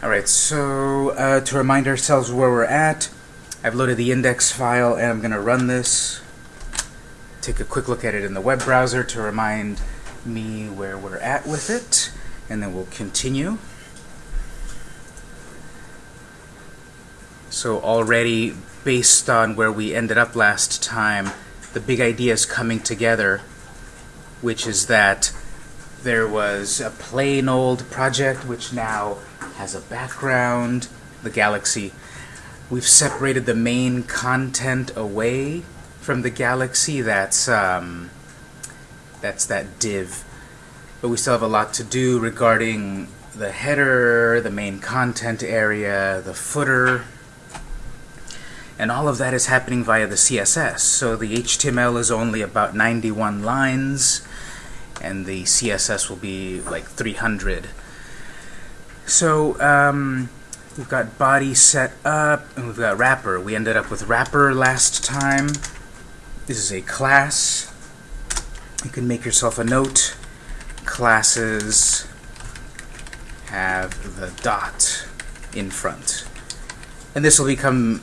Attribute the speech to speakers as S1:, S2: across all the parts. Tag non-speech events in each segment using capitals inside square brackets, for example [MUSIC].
S1: Alright, so uh, to remind ourselves where we're at, I've loaded the index file and I'm going to run this. Take a quick look at it in the web browser to remind me where we're at with it, and then we'll continue. So already, based on where we ended up last time, the big idea is coming together, which is that there was a plain old project which now has a background, the galaxy. We've separated the main content away from the galaxy. That's um, that's that div. But we still have a lot to do regarding the header, the main content area, the footer, and all of that is happening via the CSS. So the HTML is only about 91 lines, and the CSS will be like 300. So um, we've got body set up, and we've got wrapper. We ended up with wrapper last time. This is a class. You can make yourself a note. Classes have the dot in front. And this will become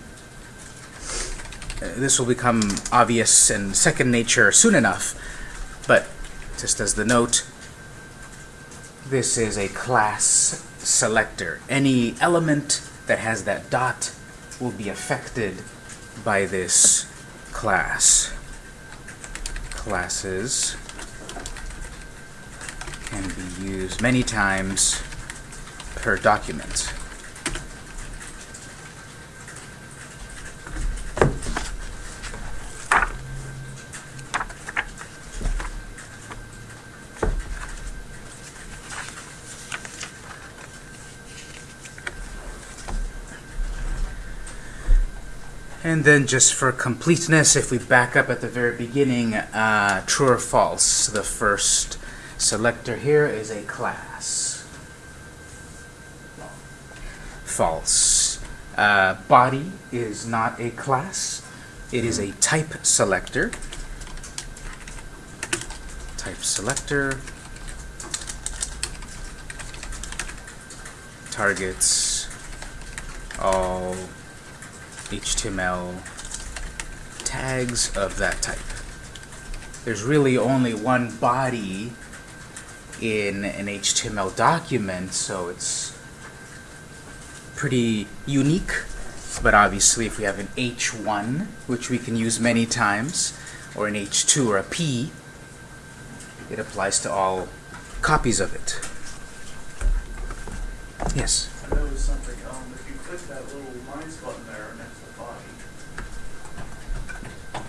S1: uh, this will become obvious and second nature soon enough. But just as the note, this is a class selector. Any element that has that dot will be affected by this class. Classes can be used many times per document. And then just for completeness, if we back up at the very beginning, uh, true or false, the first selector here is a class. False. Uh, body is not a class. It is a type selector. Type selector. Targets all HTML tags of that type. There's really only one body in an HTML document, so it's pretty unique. But obviously, if we have an H1, which we can use many times, or an H2 or a P, it applies to all copies of it. Yes?
S2: I noticed something, if you click that little minus button there next to the body,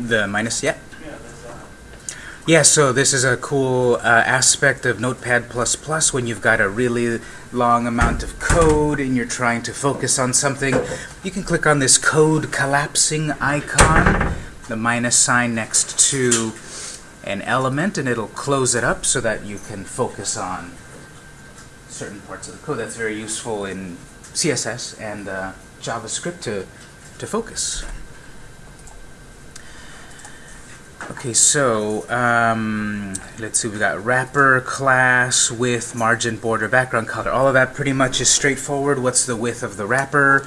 S1: The minus, yeah?
S2: yeah.
S1: Yeah, so this is a cool uh, aspect of Notepad++ when you've got a really long amount of code and you're trying to focus on something. You can click on this code collapsing icon, the minus sign next to an element, and it'll close it up so that you can focus on certain parts of the code. That's very useful in CSS and uh, JavaScript to, to focus. Okay, so um, let's see, we got wrapper class with margin border background color. All of that pretty much is straightforward. What's the width of the wrapper?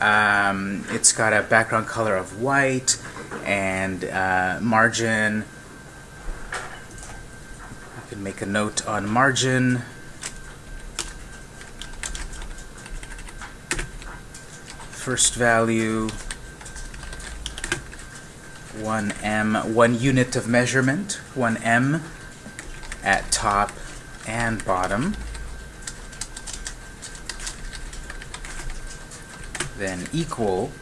S1: Um, it's got a background color of white and uh, margin. I can make a note on margin. First value 1em, one unit of measurement, 1em at top and bottom. Then equal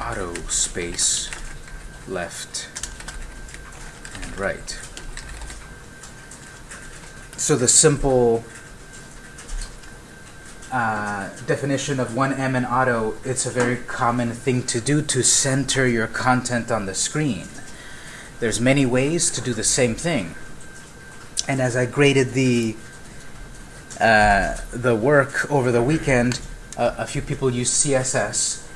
S1: auto space left and right. So the simple uh, definition of 1M and auto, it's a very common thing to do to center your content on the screen. There's many ways to do the same thing. And as I graded the uh, the work over the weekend, uh, a few people used CSS,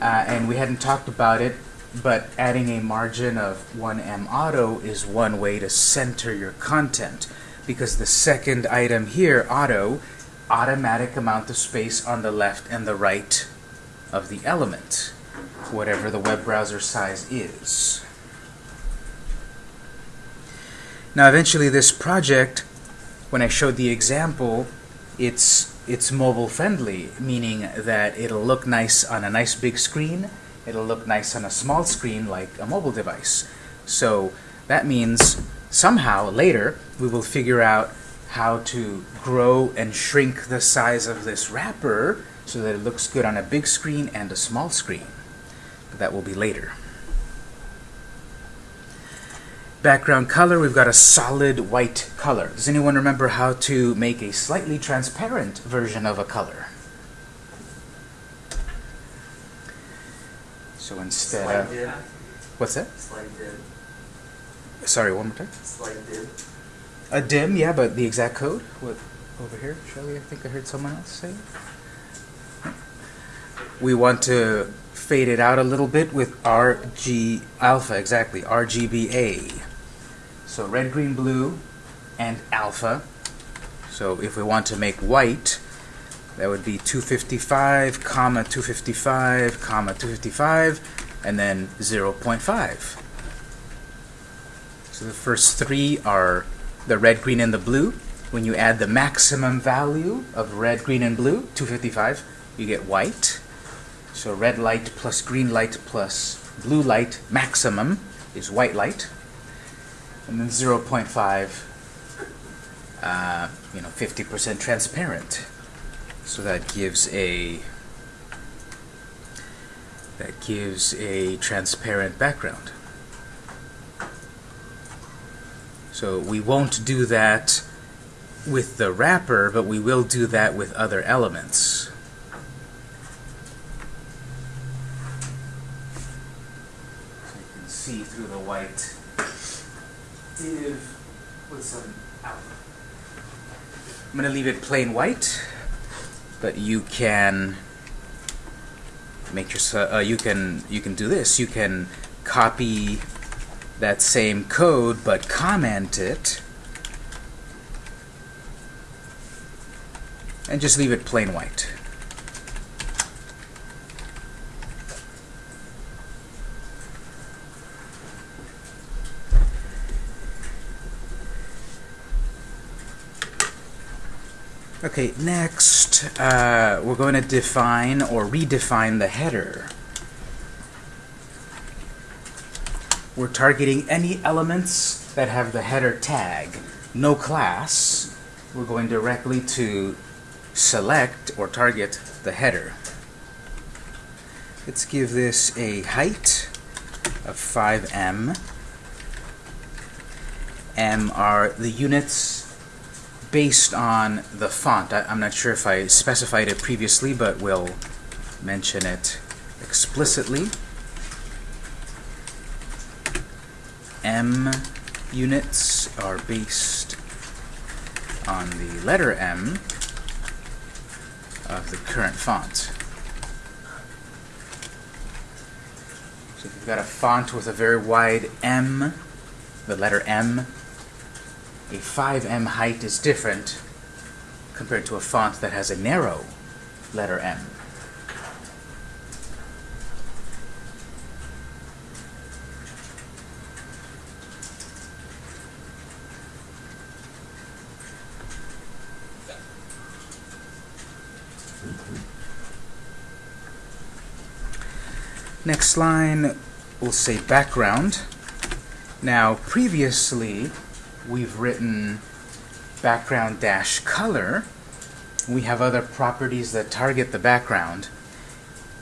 S1: uh, and we hadn't talked about it, but adding a margin of 1M auto is one way to center your content, because the second item here, auto, automatic amount of space on the left and the right of the element, whatever the web browser size is. Now eventually this project, when I showed the example, it's it's mobile friendly, meaning that it'll look nice on a nice big screen, it'll look nice on a small screen like a mobile device. So that means somehow later we will figure out how to grow and shrink the size of this wrapper so that it looks good on a big screen and a small screen. But that will be later. Background color, we've got a solid white color. Does anyone remember how to make a slightly transparent version of a color? So instead of...
S3: dip.
S1: What's that?
S3: Slight dip.
S1: Sorry, one more time.
S3: Slight dip.
S1: A dim, yeah, but the exact code? What, over here, Shelley, I think I heard someone else say. We want to fade it out a little bit with RG alpha, exactly, RGBA. So red, green, blue, and alpha. So if we want to make white, that would be 255, comma 255, comma 255, and then 0.5. So the first three are the red, green, and the blue. When you add the maximum value of red, green, and blue, 255, you get white. So red light plus green light plus blue light maximum is white light. And then 0.5, uh, you know, 50% transparent. So that gives a that gives a transparent background. So we won't do that with the wrapper, but we will do that with other elements. So you can see through the white div with some alpha. I'm going to leave it plain white, but you can make your uh, you can you can do this. You can copy that same code but comment it and just leave it plain white. Okay, next uh, we're going to define or redefine the header. We're targeting any elements that have the header tag. No class. We're going directly to select or target the header. Let's give this a height of 5em. m are the units based on the font. I, am not sure if I specified it previously, but we'll mention it explicitly. M units are based on the letter M of the current font. So if you've got a font with a very wide M, the letter M, a 5M height is different compared to a font that has a narrow letter M. Next line, we'll say background. Now, previously, we've written background dash color. We have other properties that target the background.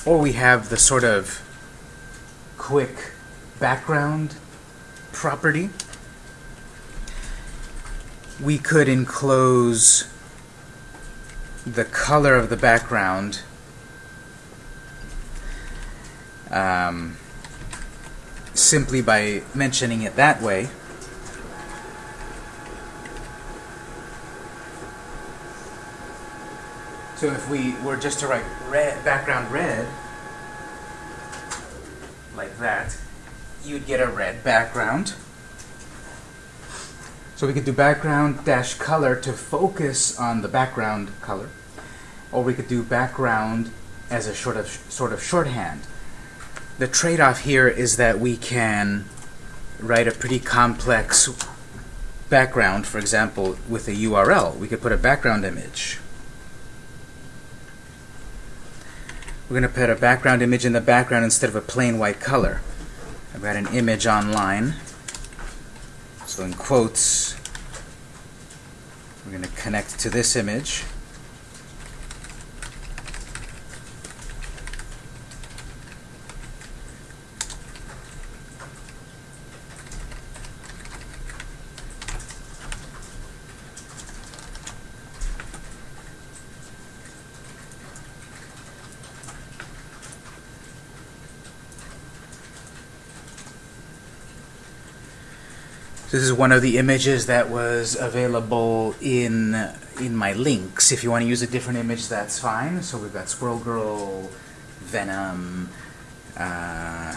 S1: Or we have the sort of quick background property. We could enclose the color of the background um, simply by mentioning it that way. So if we were just to write red, background red, like that, you'd get a red background. So we could do background dash color to focus on the background color, or we could do background as a sort of sort of shorthand. The trade-off here is that we can write a pretty complex background, for example, with a URL. We could put a background image. We're going to put a background image in the background instead of a plain white color. I've got an image online. So in quotes, we're going to connect to this image. This is one of the images that was available in in my links. If you want to use a different image, that's fine. So we've got Squirrel Girl, Venom, uh,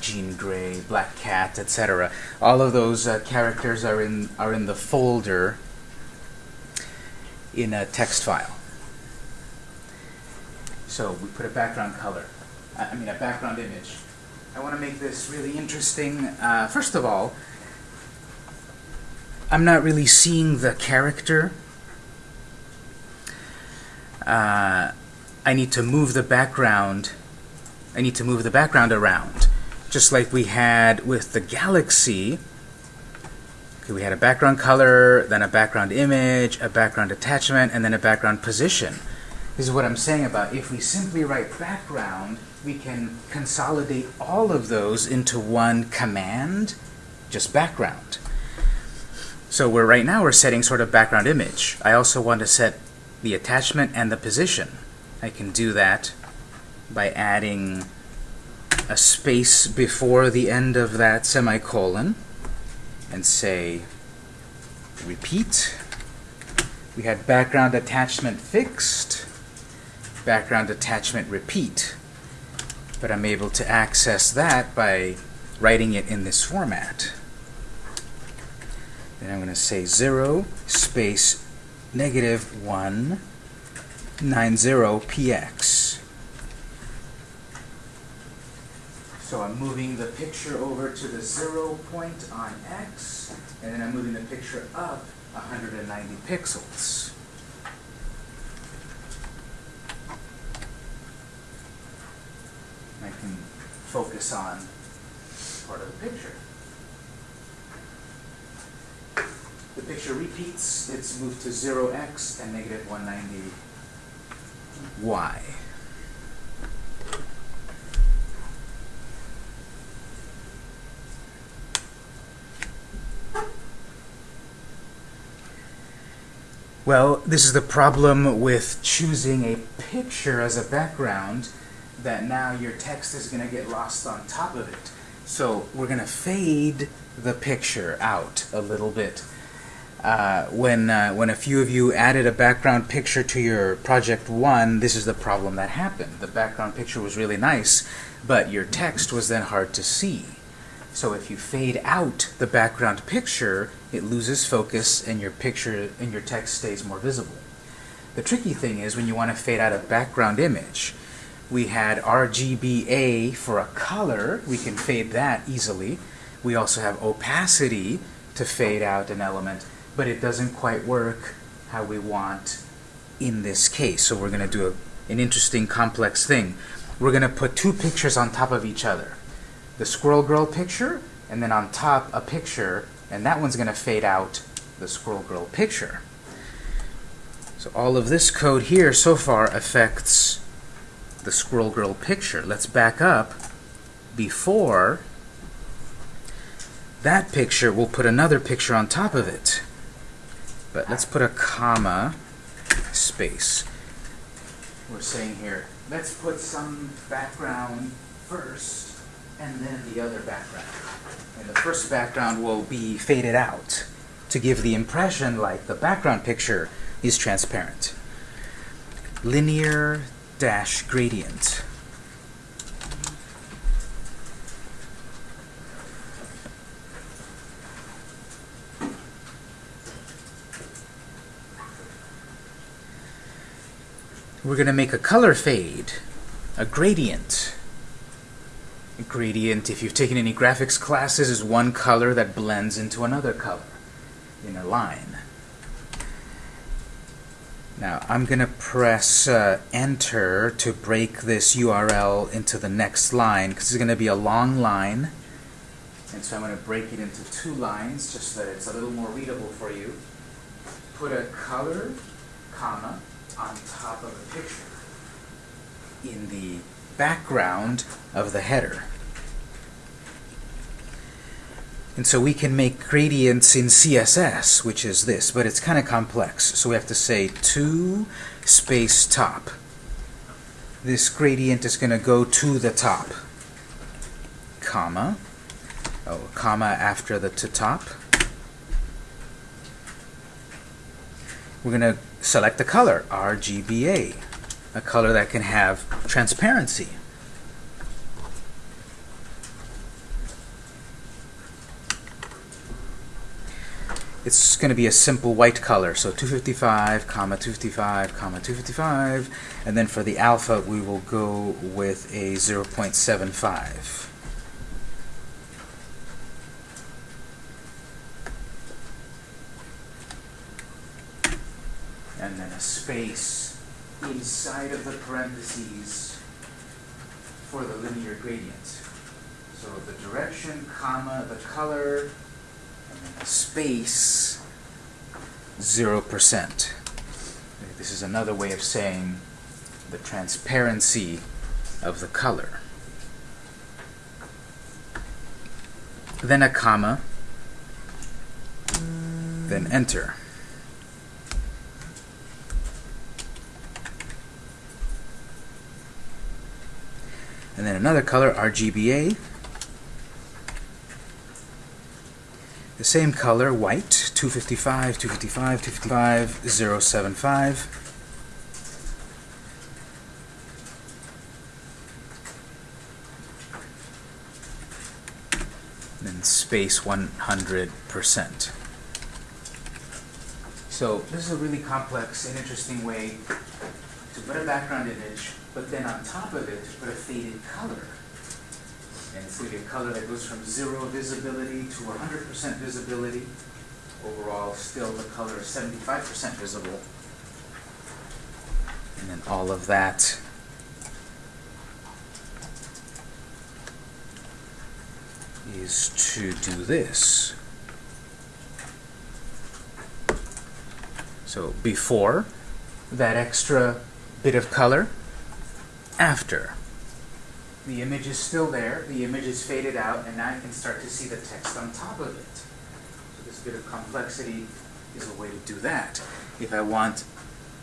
S1: Jean Grey, Black Cat, etc. All of those uh, characters are in are in the folder in a text file. So we put a background color. I mean a background image. I want to make this really interesting. Uh, first of all, I'm not really seeing the character. Uh, I need to move the background. I need to move the background around, just like we had with the galaxy. Okay, we had a background color, then a background image, a background attachment, and then a background position. This is what I'm saying about if we simply write background, we can consolidate all of those into one command, just background. So we're right now we're setting sort of background image. I also want to set the attachment and the position. I can do that by adding a space before the end of that semicolon and say repeat. We had background attachment fixed, background attachment repeat but I'm able to access that by writing it in this format. Then I'm going to say 0 space negative 1 px. So I'm moving the picture over to the 0 point on x, and then I'm moving the picture up 190 pixels. I can focus on part of the picture. The picture repeats, it's moved to 0x and negative 190y. Well, this is the problem with choosing a picture as a background that now your text is going to get lost on top of it. So we're going to fade the picture out a little bit. Uh, when, uh, when a few of you added a background picture to your project one, this is the problem that happened. The background picture was really nice, but your text was then hard to see. So if you fade out the background picture, it loses focus and your picture and your text stays more visible. The tricky thing is when you want to fade out a background image, we had RGBA for a color. We can fade that easily. We also have opacity to fade out an element, but it doesn't quite work how we want in this case. So we're going to do a, an interesting complex thing. We're going to put two pictures on top of each other. The Squirrel Girl picture, and then on top a picture, and that one's going to fade out the Squirrel Girl picture. So all of this code here so far affects the Squirrel Girl picture. Let's back up before that picture, we'll put another picture on top of it. But let's put a comma space. We're saying here, let's put some background first and then the other background. And the first background will be faded out to give the impression like the background picture is transparent. Linear dash gradient. We're going to make a color fade, a gradient. A gradient, if you've taken any graphics classes, is one color that blends into another color in a line. Now I'm going to press uh, enter to break this URL into the next line because it's going to be a long line. And so I'm going to break it into two lines just so that it's a little more readable for you. Put a color, comma, on top of a picture in the background of the header. And so we can make gradients in CSS, which is this, but it's kind of complex. So we have to say to space top. This gradient is going to go to the top, comma, oh, comma after the to top. We're going to select the color, RGBA, a color that can have transparency. It's going to be a simple white color, so 255, comma 255, comma 255, and then for the alpha we will go with a 0.75. and then a space inside of the parentheses for the linear gradient. So the direction, comma, the color, space, 0%. This is another way of saying the transparency of the color. Then a comma, then enter. and then another color, RGBA. The same color, white, 255, 255, 255, 075. Then space 100%. So this is a really complex and interesting way to put a background image but then on top of it, to put a faded color. And it's going to be a color that goes from zero visibility to 100% visibility. Overall, still the color is 75% visible. And then all of that is to do this. So before, that extra bit of color after. The image is still there, the image is faded out, and now you can start to see the text on top of it. So this bit of complexity is a way to do that. If I want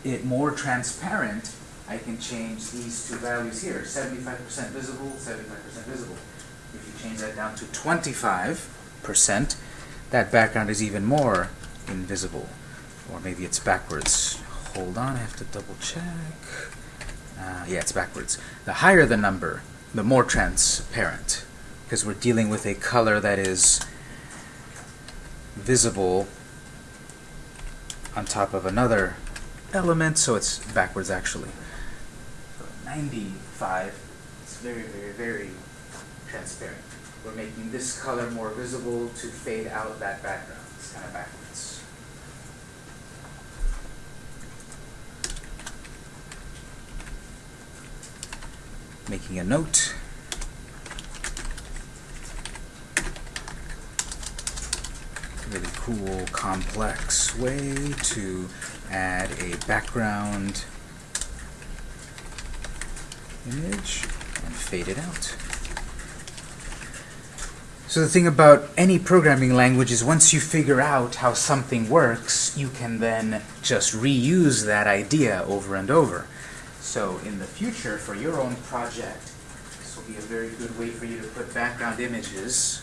S1: it more transparent, I can change these two values here, 75% visible, 75% visible. If you change that down to 25%, that background is even more invisible. Or maybe it's backwards. Hold on, I have to double check. Uh, yeah, it's backwards. The higher the number, the more transparent, because we're dealing with a color that is visible on top of another element, so it's backwards actually. So 95, it's very, very, very transparent. We're making this color more visible to fade out that background. It's kind of backwards. Making a note. Really cool, complex way to add a background image and fade it out. So the thing about any programming language is once you figure out how something works, you can then just reuse that idea over and over. So in the future, for your own project, this will be a very good way for you to put background images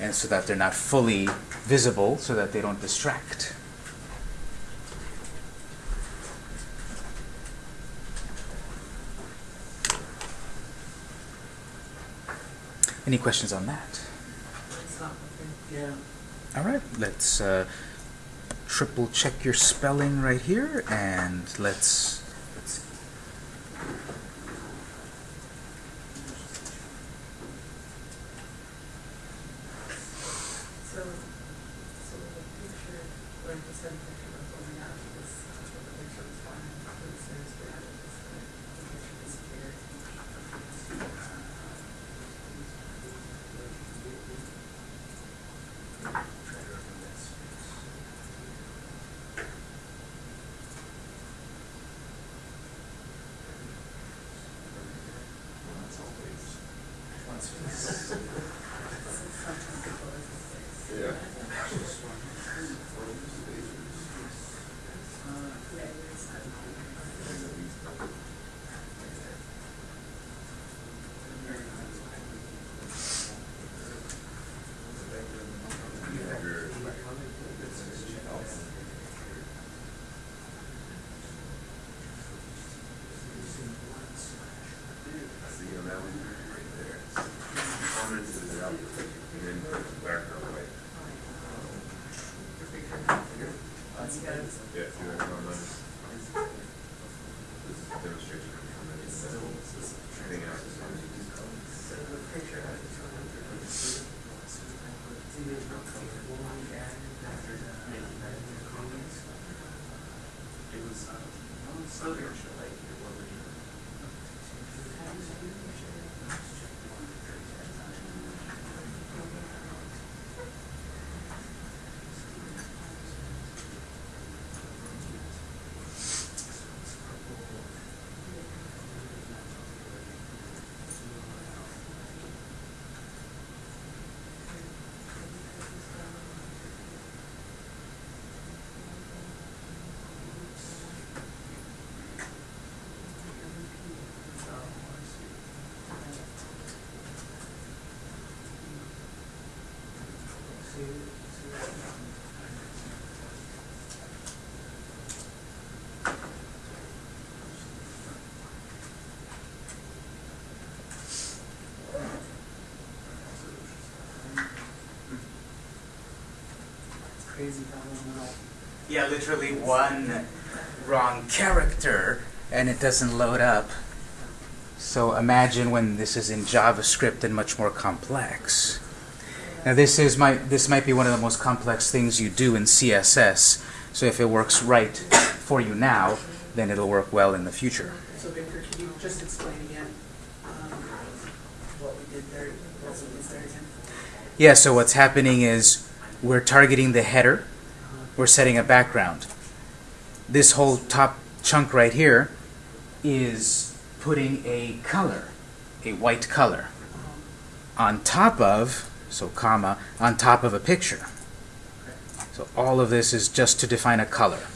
S1: and so that they're not fully visible, so that they don't distract. Any questions on that?
S2: Yeah.
S1: All right, let's uh, triple check your spelling right here, and let's let's
S3: crazy how they know.
S1: Yeah, literally one wrong character and it doesn't load up. So imagine when this is in JavaScript and much more complex. Now this is my this might be one of the most complex things you do in CSS. So if it works right for you now, then it'll work well in the future.
S3: So Victor, can you just explain again, um, what we did there, what we did there again?
S1: Yeah, so what's happening is we're targeting the header, we're setting a background. This whole top chunk right here is putting a color, a white color, on top of, so comma, on top of a picture. So all of this is just to define a color.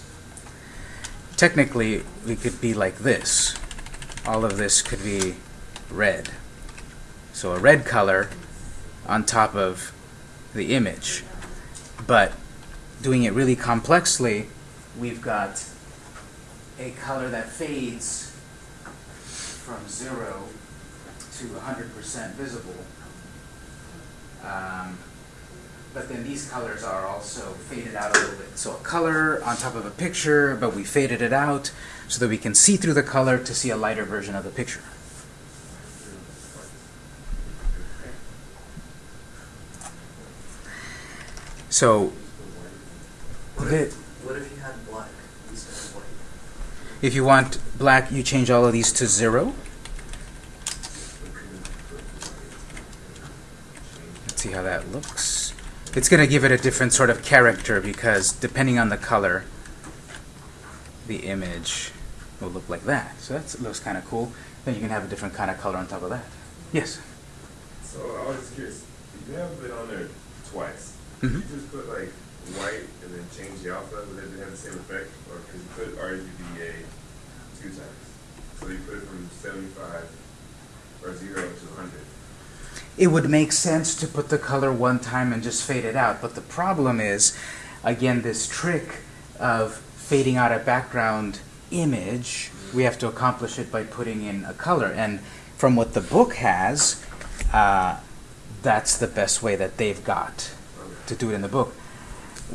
S1: Technically, we could be like this. All of this could be red. So a red color on top of the image. But doing it really complexly, we've got a color that fades from 0 to 100% visible. Um, but then these colors are also faded out a little bit. So a color on top of a picture, but we faded it out so that we can see through the color to see a lighter version of the picture. So
S4: What if, what if you had black instead of white?
S1: If you want black, you change all of these to zero. Let's see how that looks. It's going to give it a different sort of character because depending on the color, the image will look like that. So that looks kind of cool. Then you can have a different kind of color on top of that. Yes?
S5: So I was curious, you have been on there twice.
S1: Mhm.
S5: You just put like white and then change the alpha, would it have the same effect? Or could you put RGBA two times? So you put it from seventy-five or zero to hundred.
S1: It would make sense to put the color one time and just fade it out, but the problem is, again, this trick of fading out a background image, we have to accomplish it by putting in a color. And from what the book has, uh, that's the best way that they've got to do it in the book.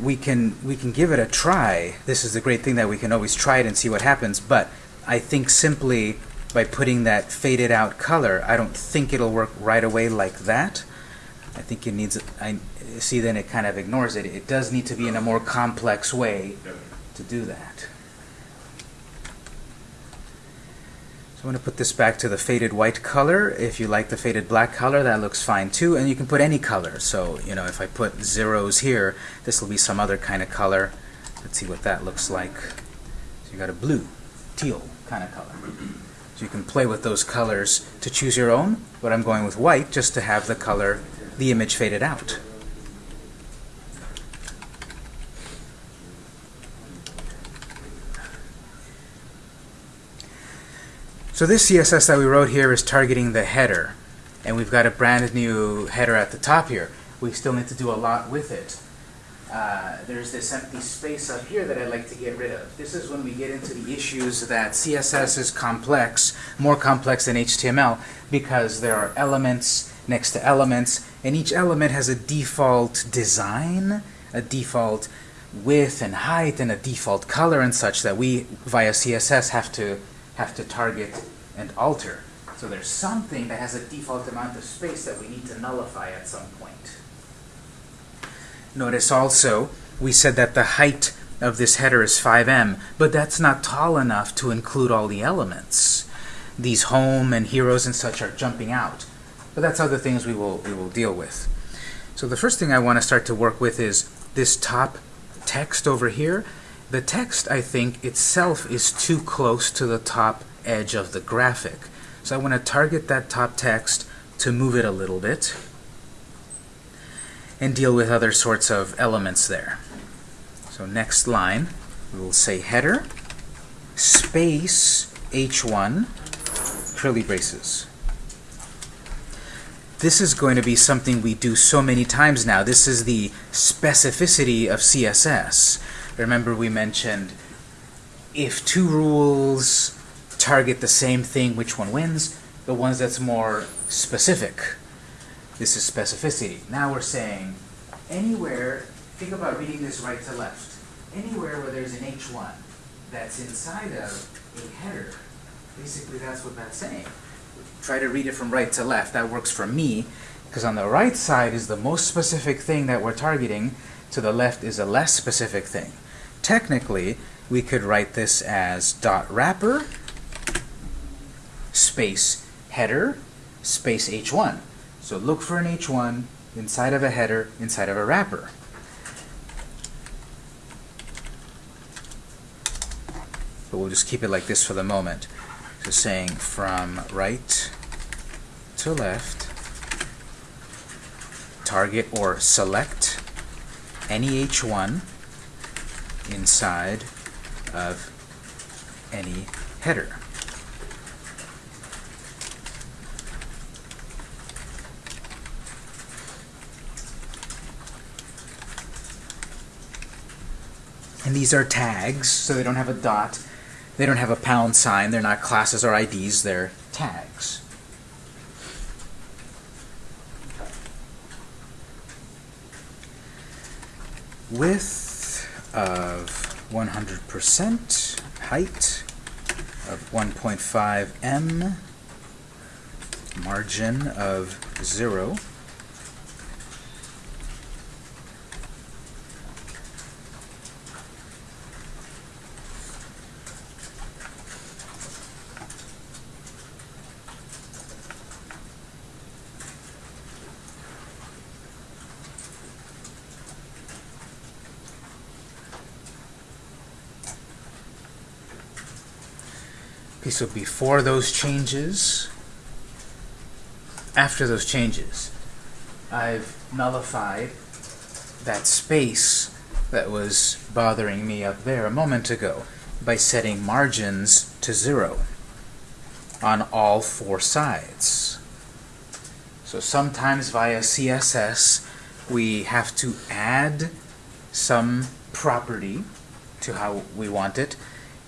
S1: We can we can give it a try. This is the great thing that we can always try it and see what happens. But I think simply by putting that faded out color, I don't think it'll work right away like that. I think it needs, I, see then it kind of ignores it. It does need to be in a more complex way to do that. So I'm going to put this back to the faded white color. If you like the faded black color, that looks fine too. And you can put any color. So, you know, if I put zeros here, this will be some other kind of color. Let's see what that looks like. So you got a blue, teal kind of color. So you can play with those colors to choose your own, but I'm going with white just to have the color, the image faded out. So this CSS that we wrote here is targeting the header. And we've got a brand new header at the top here. We still need to do a lot with it. Uh, there's this empty space up here that I'd like to get rid of. This is when we get into the issues that CSS is complex, more complex than HTML, because there are elements next to elements, and each element has a default design, a default width and height, and a default color and such that we, via CSS, have to have to target and alter. So there's something that has a default amount of space that we need to nullify at some point. Notice also, we said that the height of this header is 5em, but that's not tall enough to include all the elements. These home and heroes and such are jumping out. But that's other things we will, we will deal with. So the first thing I want to start to work with is this top text over here. The text, I think, itself is too close to the top edge of the graphic. So I want to target that top text to move it a little bit and deal with other sorts of elements there. So next line, we will say header space h1 curly braces. This is going to be something we do so many times now. This is the specificity of CSS. Remember we mentioned if two rules target the same thing, which one wins? The ones that's more specific. This is specificity. Now we're saying anywhere, think about reading this right to left. Anywhere where there's an H1 that's inside of a header, basically that's what that's saying. Try to read it from right to left. That works for me, because on the right side is the most specific thing that we're targeting. To the left is a less specific thing. Technically, we could write this as dot wrapper space header space h1. So look for an h1 inside of a header, inside of a wrapper. But we'll just keep it like this for the moment. So saying from right to left, target or select any h1 inside of any header. And these are tags, so they don't have a dot. They don't have a pound sign. They're not classes or IDs. They're tags. Width of 100%, height of 1.5 em, margin of 0. So before those changes, after those changes, I've nullified that space that was bothering me up there a moment ago by setting margins to zero on all four sides. So sometimes via CSS we have to add some property to how we want it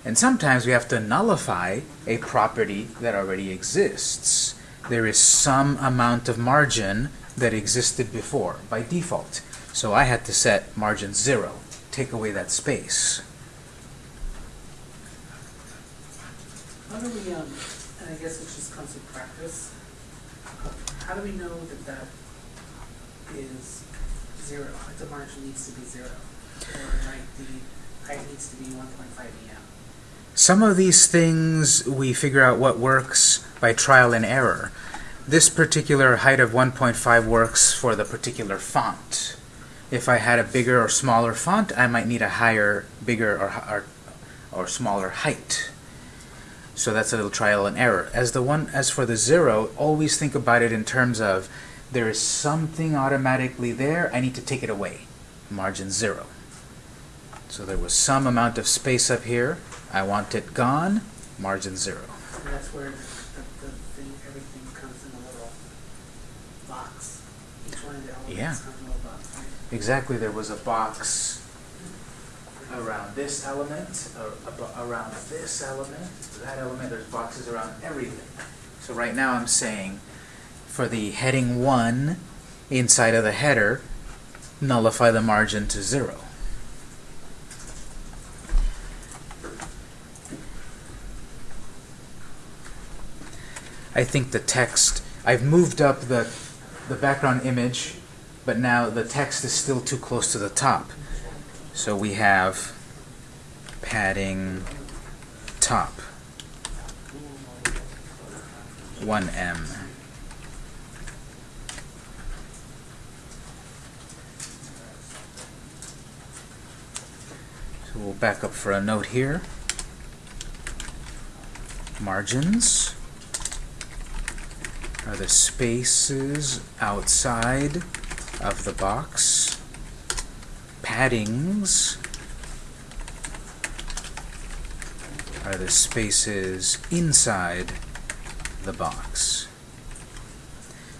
S1: and sometimes we have to nullify a property that already exists. There is some amount of margin that existed before by default. So I had to set margin 0, take away that space.
S3: How do we, um, and I guess it just comes with practice, how do we know that that is zero, that the margin needs to be zero. Or like the height needs to be one point five EM.
S1: Some of these things we figure out what works by trial and error. This particular height of 1.5 works for the particular font. If I had a bigger or smaller font, I might need a higher, bigger or, or, or smaller height. So that's a little trial and error. As the one, as for the zero, always think about it in terms of there is something automatically there. I need to take it away. Margin zero. So there was some amount of space up here. I want it gone. Margin zero.
S3: And that's where the, the thing, everything comes in a little box. Each one of the
S1: Yeah.
S3: comes in a box, right?
S1: Exactly, there was a box around this element, around this element, that element, there's boxes around everything. So right now I'm saying, for the heading one, inside of the header, nullify the margin to zero. I think the text, I've moved up the, the background image but now the text is still too close to the top. So we have padding top 1em. So we'll back up for a note here. Margins are the spaces outside of the box. Paddings are the spaces inside the box.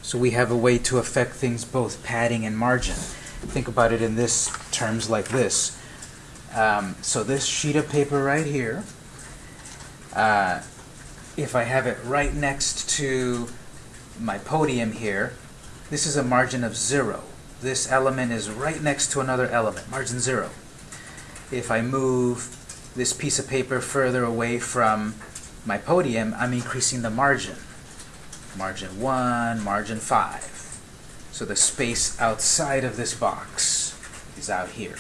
S1: So we have a way to affect things both padding and margin. Think about it in this terms like this. Um, so this sheet of paper right here, uh, if I have it right next to my podium here, this is a margin of zero. This element is right next to another element, margin zero. If I move this piece of paper further away from my podium, I'm increasing the margin. Margin one, margin five. So the space outside of this box is out here.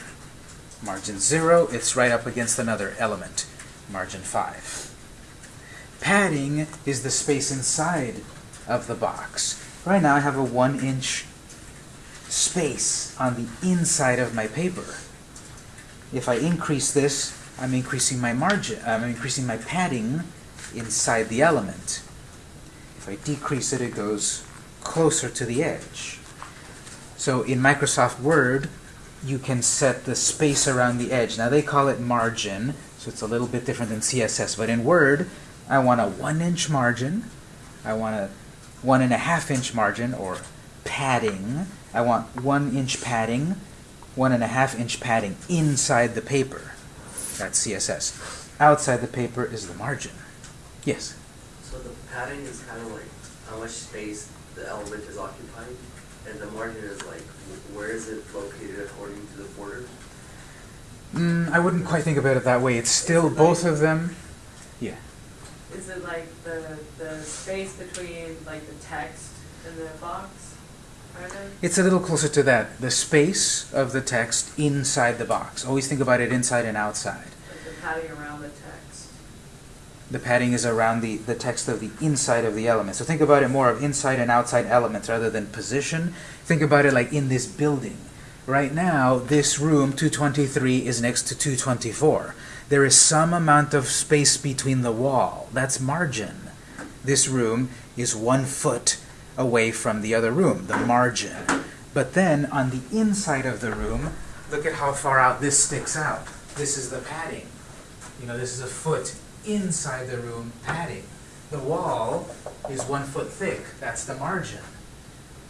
S1: Margin zero, it's right up against another element, margin five. Padding is the space inside of the box. Right now I have a one inch space on the inside of my paper. If I increase this, I'm increasing my margin, I'm increasing my padding inside the element. If I decrease it, it goes closer to the edge. So in Microsoft Word, you can set the space around the edge. Now they call it margin, so it's a little bit different than CSS, but in Word, I want a one inch margin, I want a one and a half inch margin or padding. I want one inch padding, one and a half inch padding inside the paper. That's CSS. Outside the paper is the margin. Yes?
S4: So the padding is kind of like how much space the element is occupying, and the margin is like where is it located according to the border?
S1: Mm, I wouldn't quite think about it that way. It's still
S3: it
S1: both
S3: like-
S1: of them. Yeah.
S3: Is it like the, the space between like the text and the box?
S1: It's a little closer to that. The space of the text inside the box. Always think about it inside and outside.
S3: Like the padding around the text?
S1: The padding is around the, the text of the inside of the element. So think about it more of inside and outside elements rather than position. Think about it like in this building. Right now, this room, 223, is next to 224. There is some amount of space between the wall. That's margin. This room is one foot away from the other room, the margin. But then on the inside of the room, look at how far out this sticks out. This is the padding. You know, this is a foot inside the room padding. The wall is one foot thick. That's the margin.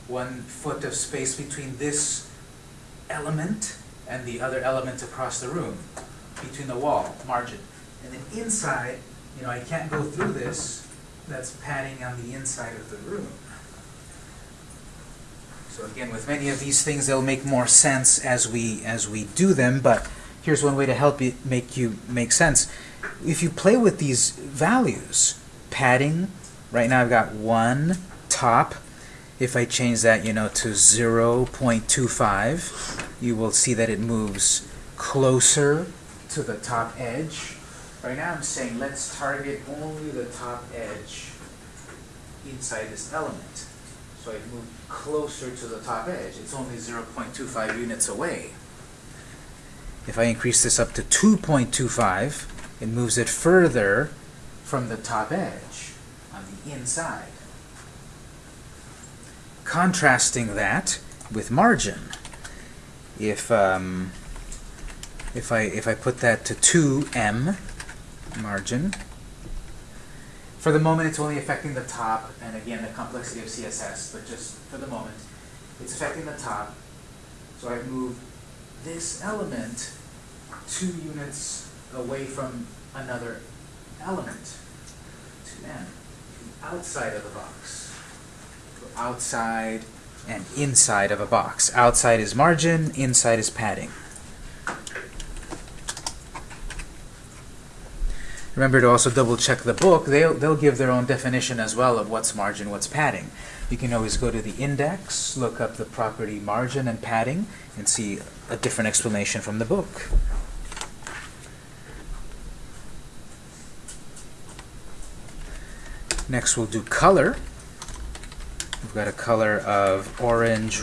S1: One foot of space between this element and the other element across the room, between the wall, margin. And then inside, you know, I can't go through this. That's padding on the inside of the room. So again, with many of these things, they'll make more sense as we as we do them. But here's one way to help you make you make sense. If you play with these values, padding. Right now, I've got one top. If I change that, you know, to 0.25, you will see that it moves closer to the top edge. Right now I'm saying let's target only the top edge inside this element. So I move closer to the top edge. It's only 0.25 units away. If I increase this up to 2.25, it moves it further from the top edge on the inside. Contrasting that with margin. If um, if I if I put that to 2em margin, for the moment it's only affecting the top, and again the complexity of CSS, but just for the moment, it's affecting the top. So I've moved this element two units away from another element, 2em, outside of the box. Outside and inside of a box. Outside is margin, inside is padding. Remember to also double check the book. They'll, they'll give their own definition as well of what's margin, what's padding. You can always go to the index, look up the property margin and padding, and see a different explanation from the book. Next we'll do color. We've got a color of orange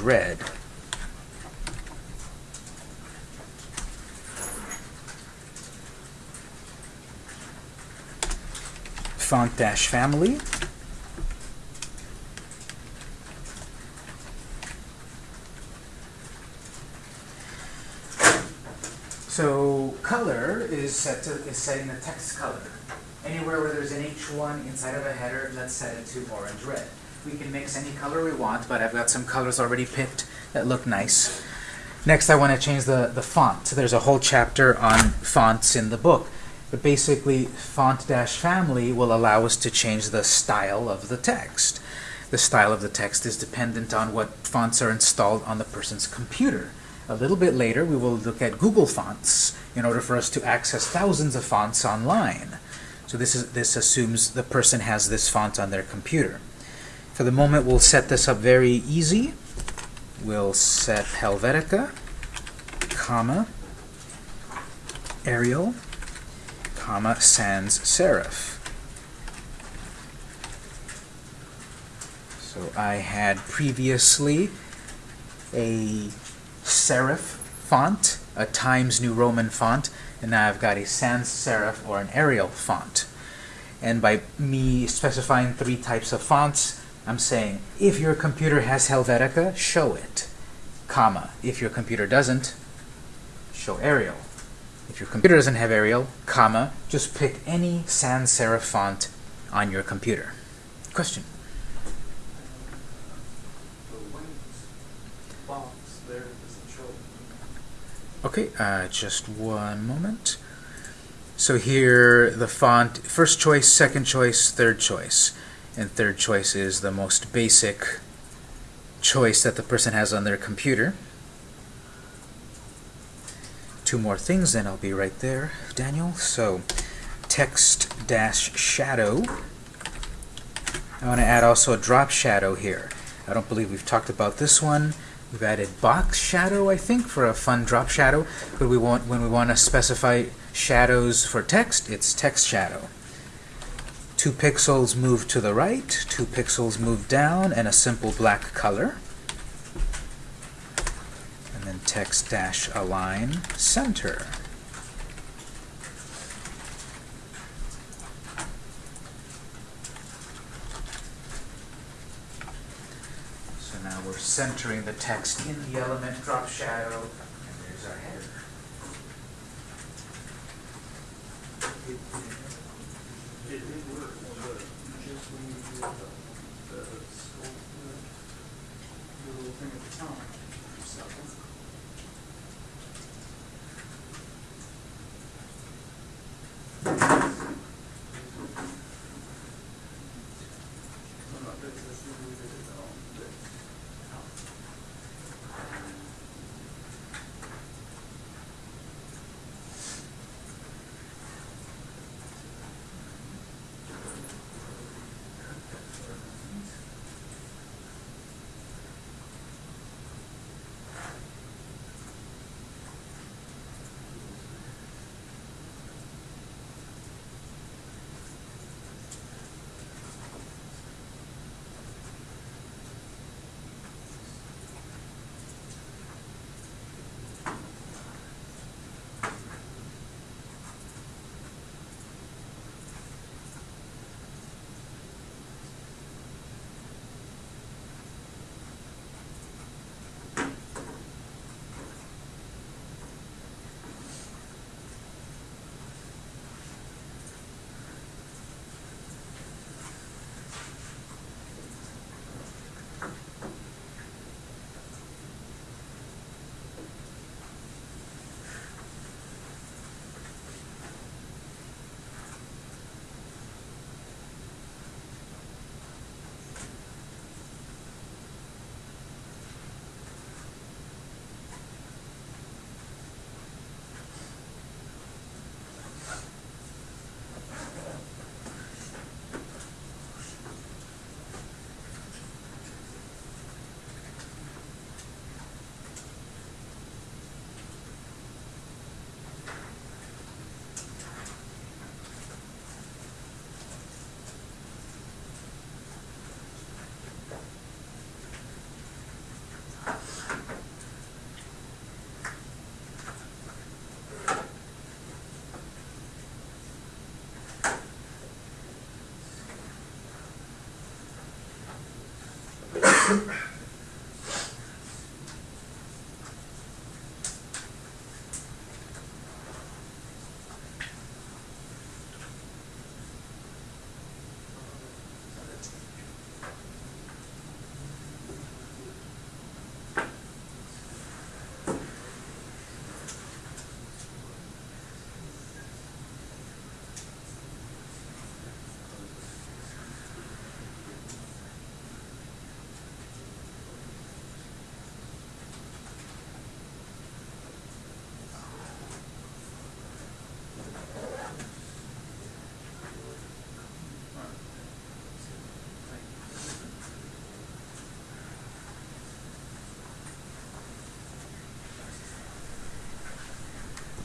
S1: red. Font dash family. So color is set to is set in the text color. Anywhere where there's an H1 inside of a header, let's set it to orange red. We can mix any color we want, but I've got some colors already picked that look nice. Next, I want to change the, the font. So there's a whole chapter on fonts in the book. But basically, font-family will allow us to change the style of the text. The style of the text is dependent on what fonts are installed on the person's computer. A little bit later, we will look at Google Fonts in order for us to access thousands of fonts online. So this, is, this assumes the person has this font on their computer. For the moment, we'll set this up very easy. We'll set Helvetica, comma, Arial, comma, sans serif. So I had previously a serif font, a Times New Roman font, and now I've got a sans serif or an Arial font. And by me specifying three types of fonts, I'm saying if your computer has Helvetica, show it, comma. If your computer doesn't, show Arial. If your computer doesn't have Arial, comma, just pick any sans serif font on your computer. Question? Okay, uh, just one moment. So here, the font, first choice, second choice, third choice. And third choice is the most basic choice that the person has on their computer. Two more things, then I'll be right there, Daniel. So, text dash shadow. I want to add also a drop shadow here. I don't believe we've talked about this one. We've added box shadow, I think, for a fun drop shadow. But we want when we want to specify shadows for text, it's text shadow. Two pixels move to the right, two pixels move down, and a simple black color. And then text dash align center. So now we're centering the text in the element drop shadow, and there's our header.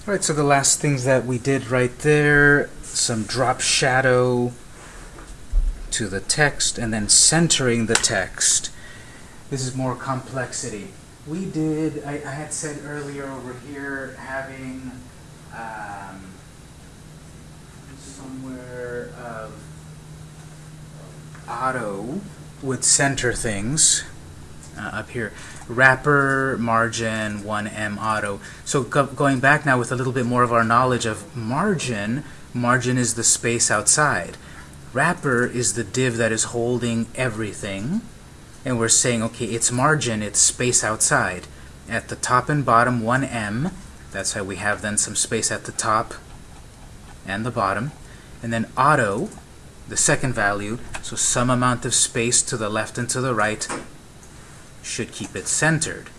S1: All right, so the last things that we did right there, some drop shadow to the text and then centering the text. This is more complexity. We did, I, I had said earlier over here, having um, somewhere of auto would center things here. Wrapper, margin, 1em auto. So go going back now with a little bit more of our knowledge of margin, margin is the space outside. Wrapper is the div that is holding everything. And we're saying, okay, it's margin, it's space outside. At the top and bottom, 1em. That's how we have then some space at the top and the bottom. And then auto, the second value, so some amount of space to the left and to the right should keep it centered.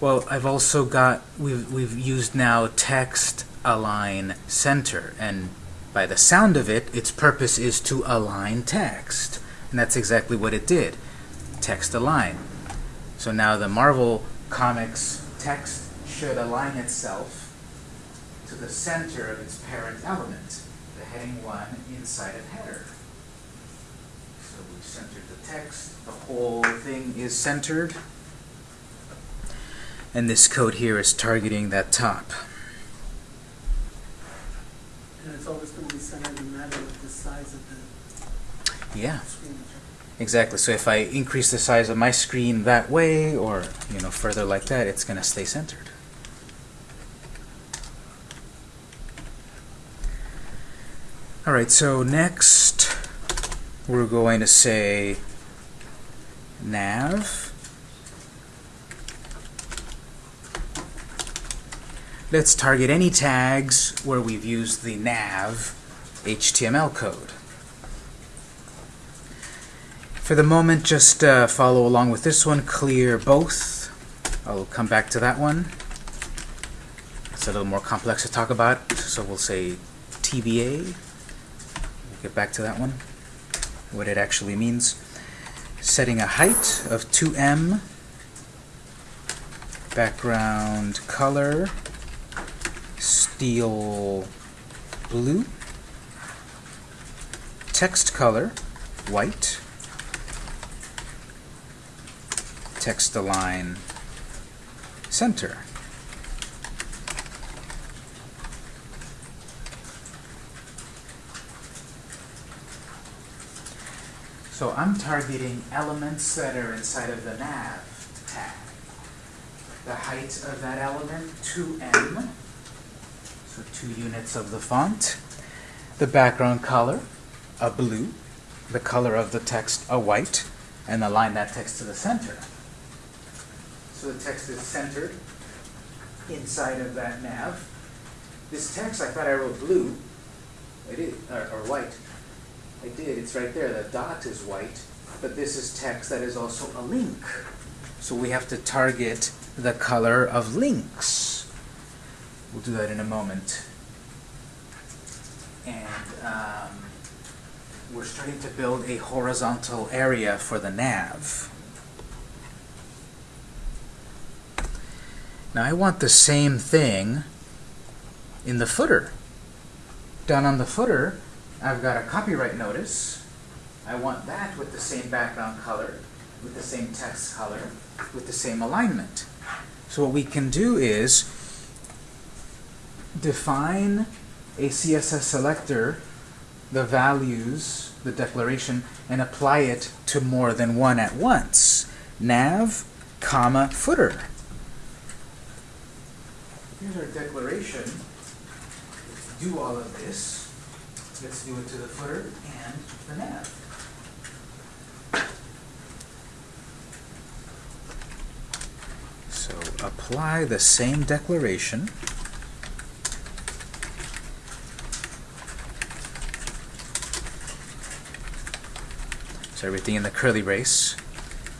S1: Well, I've also got, we've, we've used now text align center, and by the sound of it, its purpose is to align text. And that's exactly what it did. Text align. So now the Marvel Comics text should align itself to the center of its parent element, the heading 1 inside of header. So we've centered the text, the whole thing is centered, and this code here is targeting that top.
S3: And it's always gonna be centered no matter what the size of the
S1: Yeah,
S3: screen
S1: exactly. So if I increase the size of my screen that way, or you know further like that, it's going to stay centered. All right, so next we're going to say nav. Let's target any tags where we've used the nav HTML code. For the moment, just uh, follow along with this one, clear both. I'll come back to that one. It's a little more complex to talk about, so we'll say TBA. We'll get back to that one, what it actually means. Setting a height of 2em, background color, steel blue, text color, white, text align center. So I'm targeting elements that are inside of the nav tag. The height of that element, 2em, so two units of the font. The background color, a blue. The color of the text, a white. And align that text to the center. So the text is centered inside of that nav. This text, I thought I wrote blue. I did, or, or white. I did, it's right there. The dot is white, but this is text that is also a link. So we have to target the color of links. We'll do that in a moment. And um, we're starting to build a horizontal area for the nav. Now I want the same thing in the footer. Down on the footer, I've got a copyright notice. I want that with the same background color, with the same text color, with the same alignment. So what we can do is define a CSS selector, the values, the declaration, and apply it to more than one at once. Nav, comma, footer. Here's our declaration. Let's do all of this. Let's do it to the footer and the nav. So apply the same declaration. So everything in the curly brace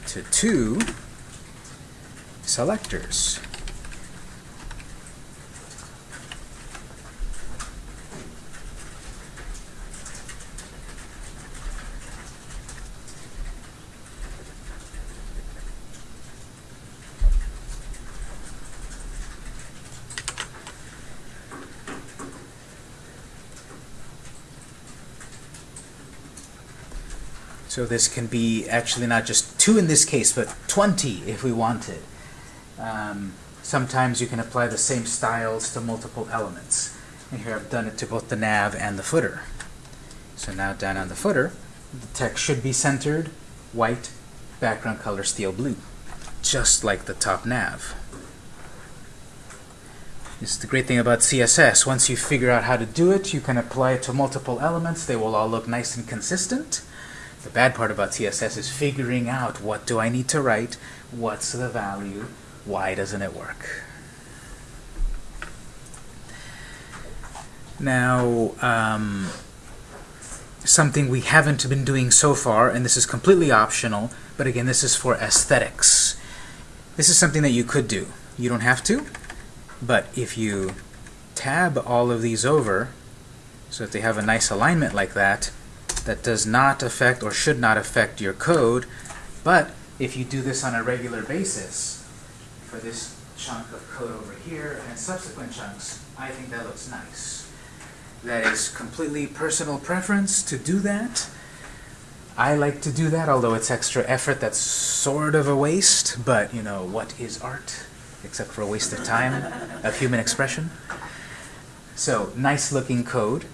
S1: to two selectors. So this can be actually not just two in this case, but 20 if we wanted. Um, sometimes you can apply the same styles to multiple elements. And here I've done it to both the nav and the footer. So now down on the footer, the text should be centered, white, background color steel blue, just like the top nav. This is the great thing about CSS. Once you figure out how to do it, you can apply it to multiple elements. They will all look nice and consistent. The bad part about CSS is figuring out what do I need to write, what's the value, why doesn't it work. Now, um, something we haven't been doing so far, and this is completely optional, but again, this is for aesthetics. This is something that you could do. You don't have to, but if you tab all of these over, so that they have a nice alignment like that, that does not affect or should not affect your code, but if you do this on a regular basis, for this chunk of code over here and subsequent chunks, I think that looks nice. That is completely personal preference to do that. I like to do that, although it's extra effort that's sort of a waste, but you know, what is art? Except for a waste of time, of human expression. So, nice looking code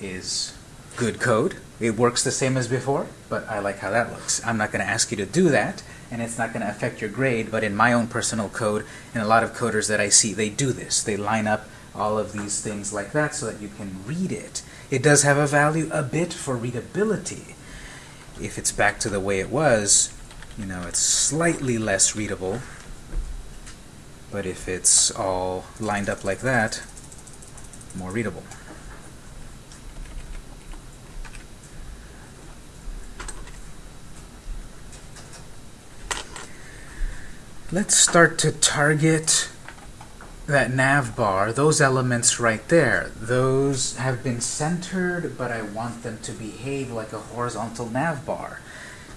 S1: is good code. It works the same as before, but I like how that looks. I'm not going to ask you to do that, and it's not going to affect your grade, but in my own personal code, and a lot of coders that I see, they do this. They line up all of these things like that so that you can read it. It does have a value a bit for readability. If it's back to the way it was, you know, it's slightly less readable. But if it's all lined up like that, more readable. Let's start to target that nav bar, those elements right there. Those have been centered, but I want them to behave like a horizontal nav bar.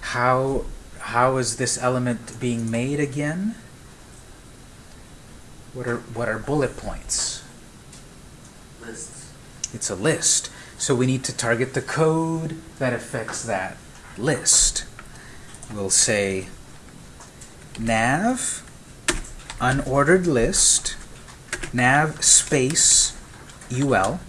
S1: How, how is this element being made again? What are, what are bullet points?
S4: Lists.
S1: It's a list. So we need to target the code that affects that list. We'll say nav unordered list nav space ul.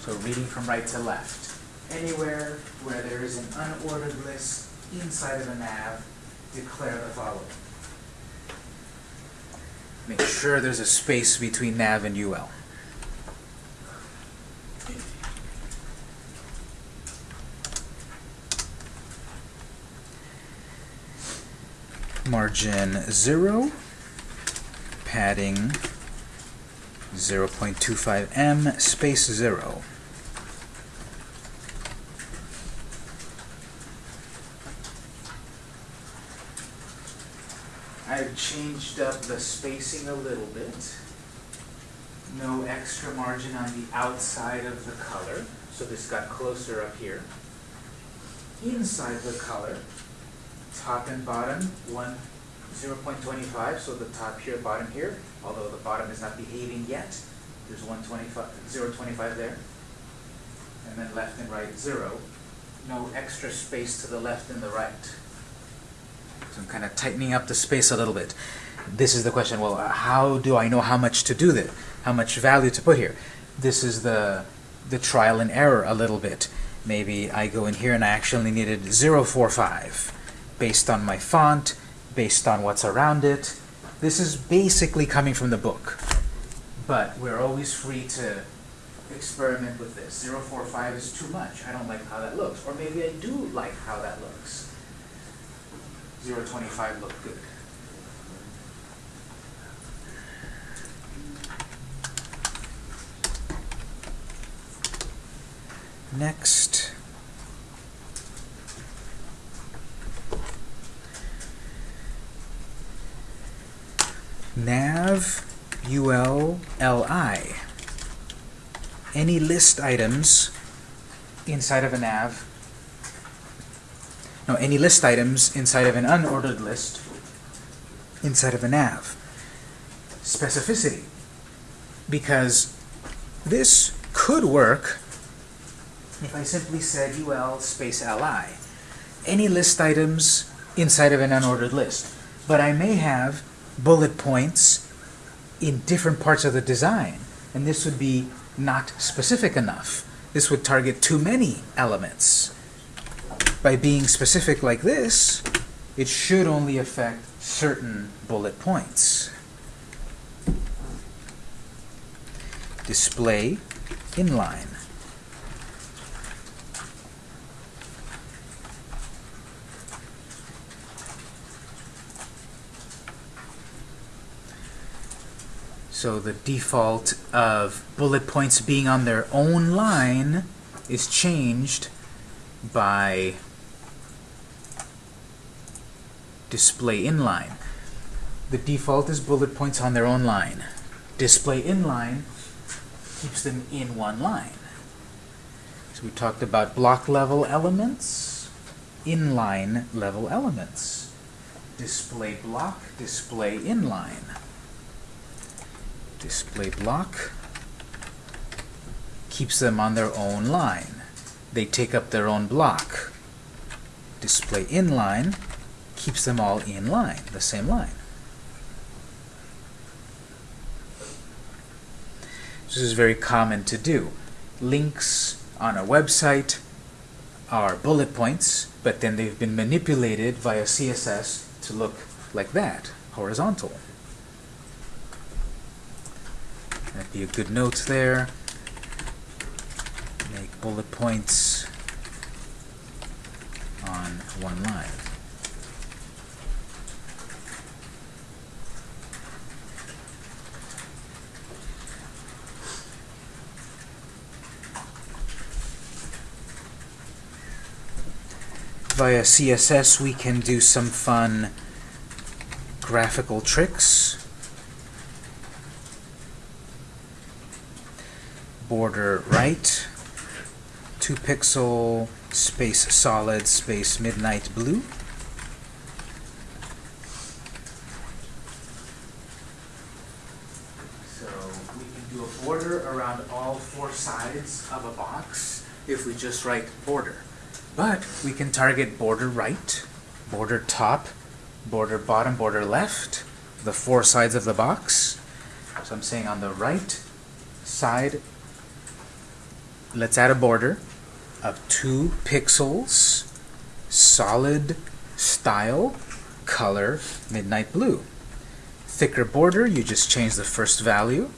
S1: So reading from right to left. Anywhere where there is an unordered list inside of a nav, declare the following. Make sure there's a space between nav and ul. Margin 0, padding 0.25 em, space 0. I've changed up the spacing a little bit. No extra margin on the outside of the color, so this got closer up here. Inside the color, top and bottom, one, 0.25, so the top here, bottom here, although the bottom is not behaving yet, there's 125, 0.25 there. And then left and right, zero. No extra space to the left and the right. So I'm kind of tightening up the space a little bit. This is the question, well, how do I know how much to do that? How much value to put here? This is the, the trial and error a little bit. Maybe I go in here and I actually needed 0.45 based on my font, based on what's around it. This is basically coming from the book. But we're always free to experiment with this. 0.45 is too much. I don't like how that looks. Or maybe I do like how that looks. 0.25 look good. Next. Nav ul li. Any list items inside of a nav, no, any list items inside of an unordered list inside of a nav. Specificity. Because this could work if I simply said UL space LI, any list items inside of an unordered list. But I may have bullet points in different parts of the design, and this would be not specific enough. This would target too many elements. By being specific like this, it should only affect certain bullet points. Display inline. So the default of bullet points being on their own line is changed by display inline. The default is bullet points on their own line. Display inline keeps them in one line. So we talked about block level elements, inline level elements. Display block, display inline. Display block keeps them on their own line. They take up their own block. Display inline keeps them all in line, the same line. This is very common to do. Links on a website are bullet points, but then they've been manipulated via CSS to look like that, horizontal. That'd be a good note there. Make bullet points on one line. Via CSS we can do some fun graphical tricks. Border right, 2 pixel space solid space midnight blue. So we can do a border around all four sides of a box if we just write border. But we can target border right, border top, border bottom, border left, the four sides of the box. So I'm saying on the right side let's add a border of two pixels, solid style, color, midnight blue. Thicker border, you just change the first value.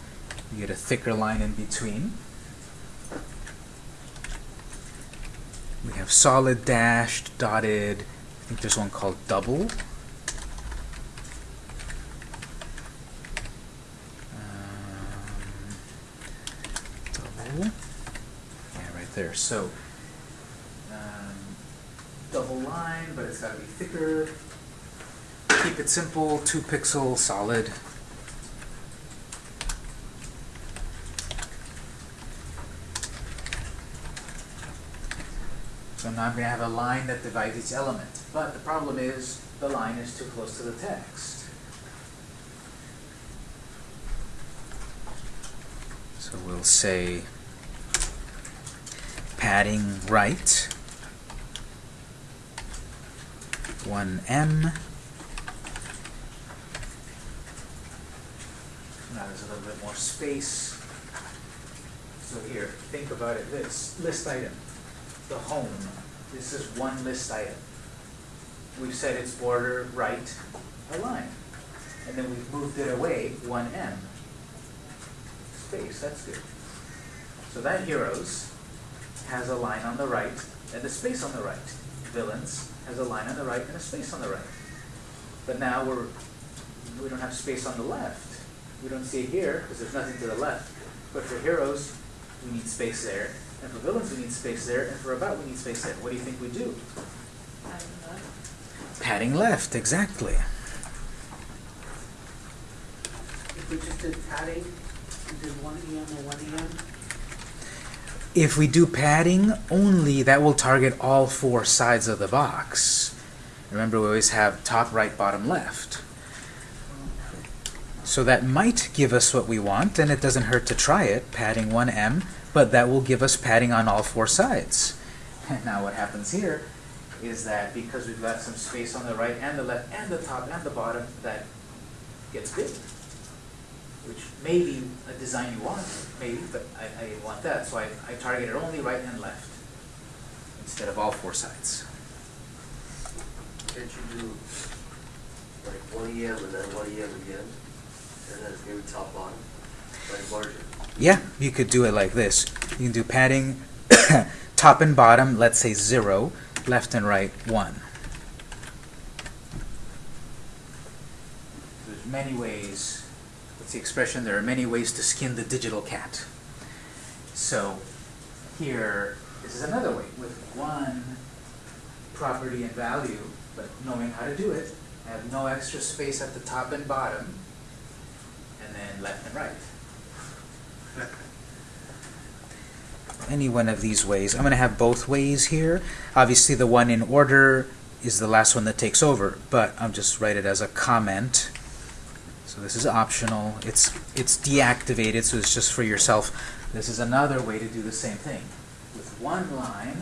S1: You get a thicker line in between. We have solid, dashed, dotted. I think there's one called double. Um, double there. So, um, double line, but it's got to be thicker. Keep it simple, two pixel solid. So now I'm going to have a line that divides each element. But the problem is the line is too close to the text. So we'll say padding right, 1em. Now there's a little bit more space. So here, think about it this list item, the home. This is one list item. We've said it's border right a line. And then we've moved it away 1em. Space, that's good. So that heroes has a line on the right and a space on the right. Villains has a line on the right and a space on the right. But now we're we don't have space on the left. We don't see it here because there's nothing to the left. But for heroes, we need space there. And for villains, we need space there. And for about, we need space there. What do you think we do? Padding left, exactly.
S3: If we just did padding, we did one EM or one EM,
S1: If we do padding only, that will target all four sides of the box. Remember, we always have top, right, bottom, left. So that might give us what we want, and it doesn't hurt to try it, padding 1em, but that will give us padding on all four sides. And [LAUGHS] now what happens here is that because we've got some space on the right and the left and the top and the bottom, that gets big. Which may be a design you want, maybe, but I, I want that, so I, I targeted only right and left instead of all four sides.
S4: Can't you do like one EM and then one EM again? And then maybe top bottom, like larger.
S1: Yeah, you could do it like this. You can do padding [COUGHS] top and bottom, let's say zero, left and right one. There's many ways, what's the expression? There are many ways to skin the digital cat. So here, this is another way with one property and value, but knowing how to do it. I have no extra space at the top and bottom, and then left and right. [LAUGHS] any one of these ways. I'm going to have both ways here. Obviously, the one in order is the last one that takes over, but I'll just write it as a comment. This is optional. It's it's deactivated, so it's just for yourself. This is another way to do the same thing. With one line,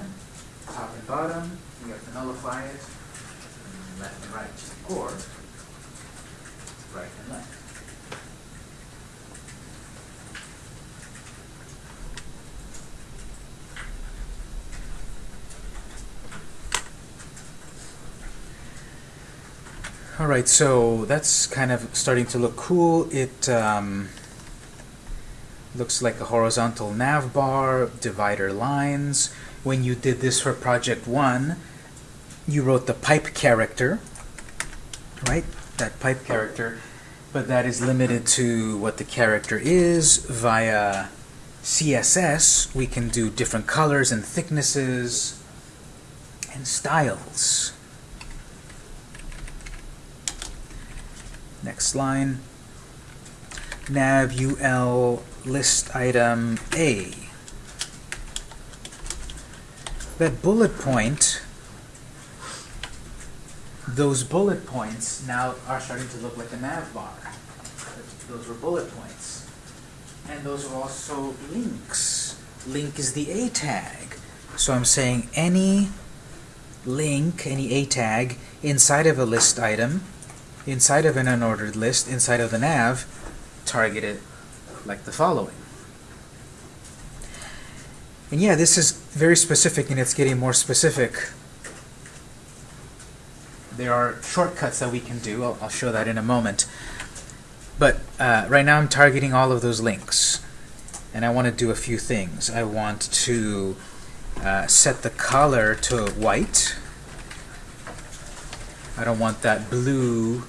S1: top and bottom, you have to nullify it, and left and right, or right and left. All right, so that's kind of starting to look cool. It um, looks like a horizontal nav bar, divider lines. When you did this for project one, you wrote the pipe character, right? That pipe character, but that is limited to what the character is via CSS. We can do different colors and thicknesses and styles. Next line. Nav UL list item A. That bullet point, those bullet points now are starting to look like a nav bar. Those were bullet points. And those are also links. Link is the A tag. So I'm saying any link, any A tag, inside of a list item inside of an unordered list, inside of the nav, target it like the following. And yeah, this is very specific and it's getting more specific. There are shortcuts that we can do. I'll, I'll show that in a moment. But uh, right now I'm targeting all of those links. And I want to do a few things. I want to uh, set the color to white. I don't want that blue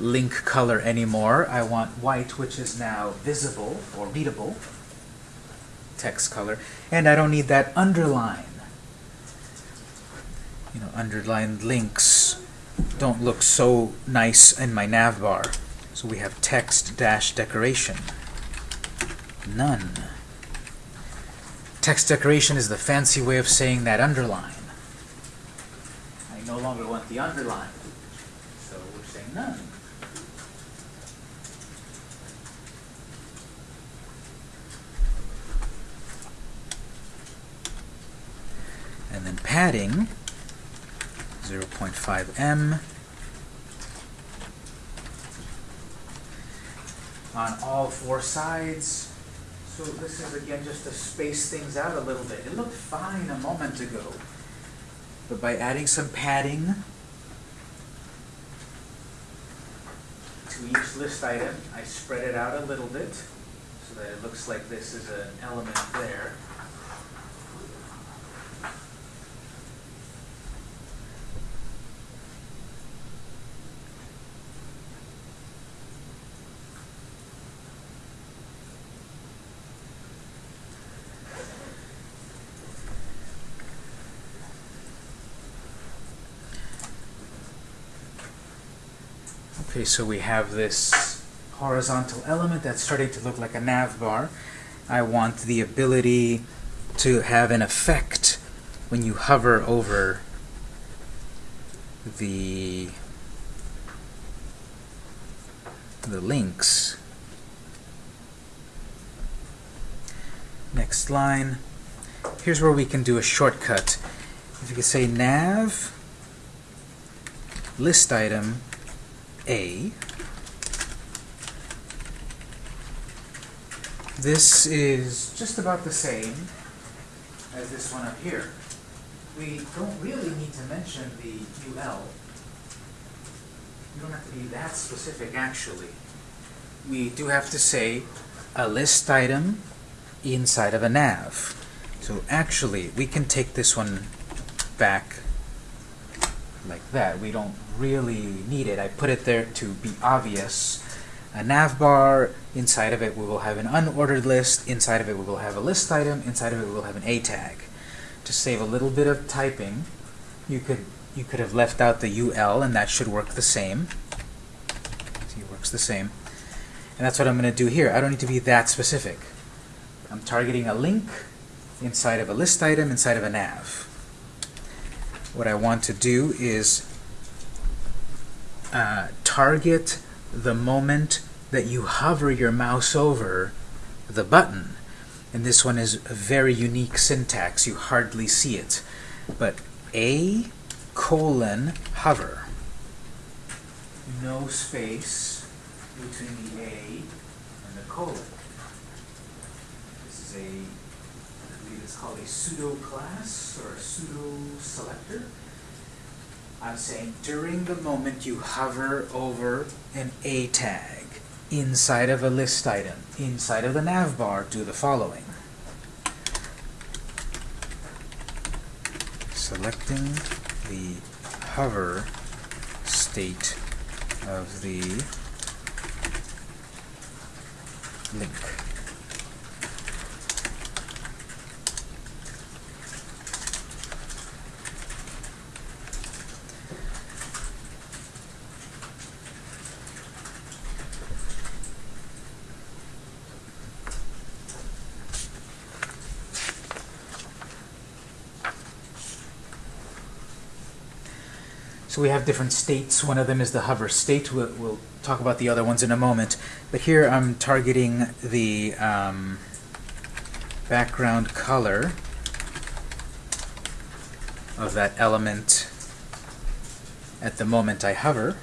S1: link color anymore. I want white, which is now visible or readable text color. And I don't need that underline. You know, underlined links don't look so nice in my nav bar. So we have text dash decoration. None. Text decoration is the fancy way of saying that underline. I no longer want the underline. So we're saying none. And then padding 0.5 em on all four sides. So this is again just to space things out a little bit. It looked fine a moment ago, but by adding some padding to each list item, I spread it out a little bit so that it looks like this is an element there. Okay, so we have this horizontal element that's starting to look like a nav bar. I want the ability to have an effect when you hover over the the links. Next line. Here's where we can do a shortcut. If you could say nav list item A. This is just about the same as this one up here. We don't really need to mention the UL. You don't have to be that specific, actually. We do have to say a list item inside of a nav. So actually, we can take this one back like that. We don't really need it. I put it there to be obvious. A nav bar, inside of it we will have an unordered list, inside of it we will have a list item, inside of it we will have an A tag. To save a little bit of typing, you could you could have left out the UL and that should work the same. See, it works the same. And that's what I'm going to do here. I don't need to be that specific. I'm targeting a link inside of a list item, inside of a nav. What I want to do is uh, target the moment that you hover your mouse over the button. And this one is a very unique syntax. You hardly see it. But A colon hover. No space between the A and the colon. This is a, I believe it's called a pseudo class or a pseudo selector. I'm saying during the moment you hover over an A tag inside of a list item, inside of the nav bar, do the following. Selecting the hover state of the link. So we have different states. One of them is the hover state. We'll, we'll talk about the other ones in a moment. But here I'm targeting the um, background color of that element at the moment I hover.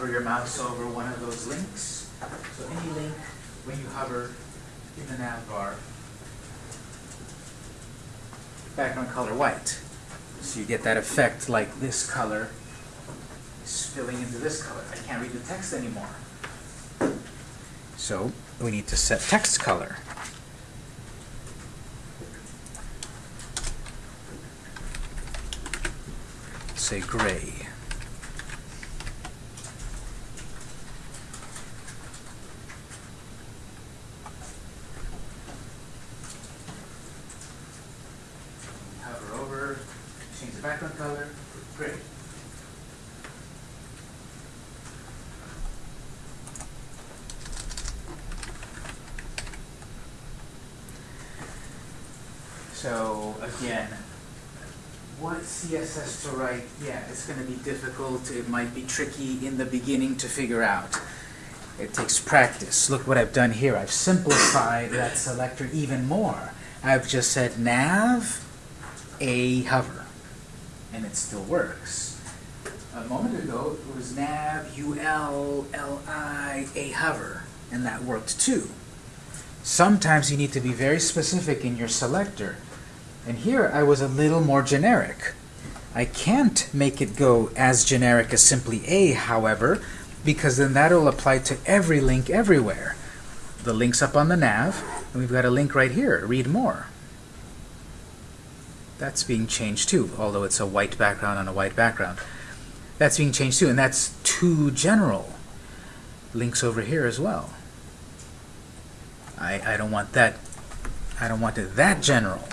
S1: hover your mouse over one of those links. So any link, when you hover in the nav bar, background color white. So you get that effect like this color spilling into this color. I can't read the text anymore. So we need to set text color. Say gray. hover over, change the background color, great. So again, what CSS to write? Yeah, it's going to be difficult. It might be tricky in the beginning to figure out. It takes practice. Look what I've done here. I've simplified that selector even more. I've just said nav a hover, and it still works. A moment ago, it was nav ul li a hover, and that worked too. Sometimes you need to be very specific in your selector, and here I was a little more generic. I can't make it go as generic as simply a, however, because then that'll apply to every link everywhere. The link's up on the nav, and we've got a link right here, read more. That's being changed too, although it's a white background on a white background. That's being changed too, and that's too general. Links over here as well. I, I don't want that, I don't want it that general.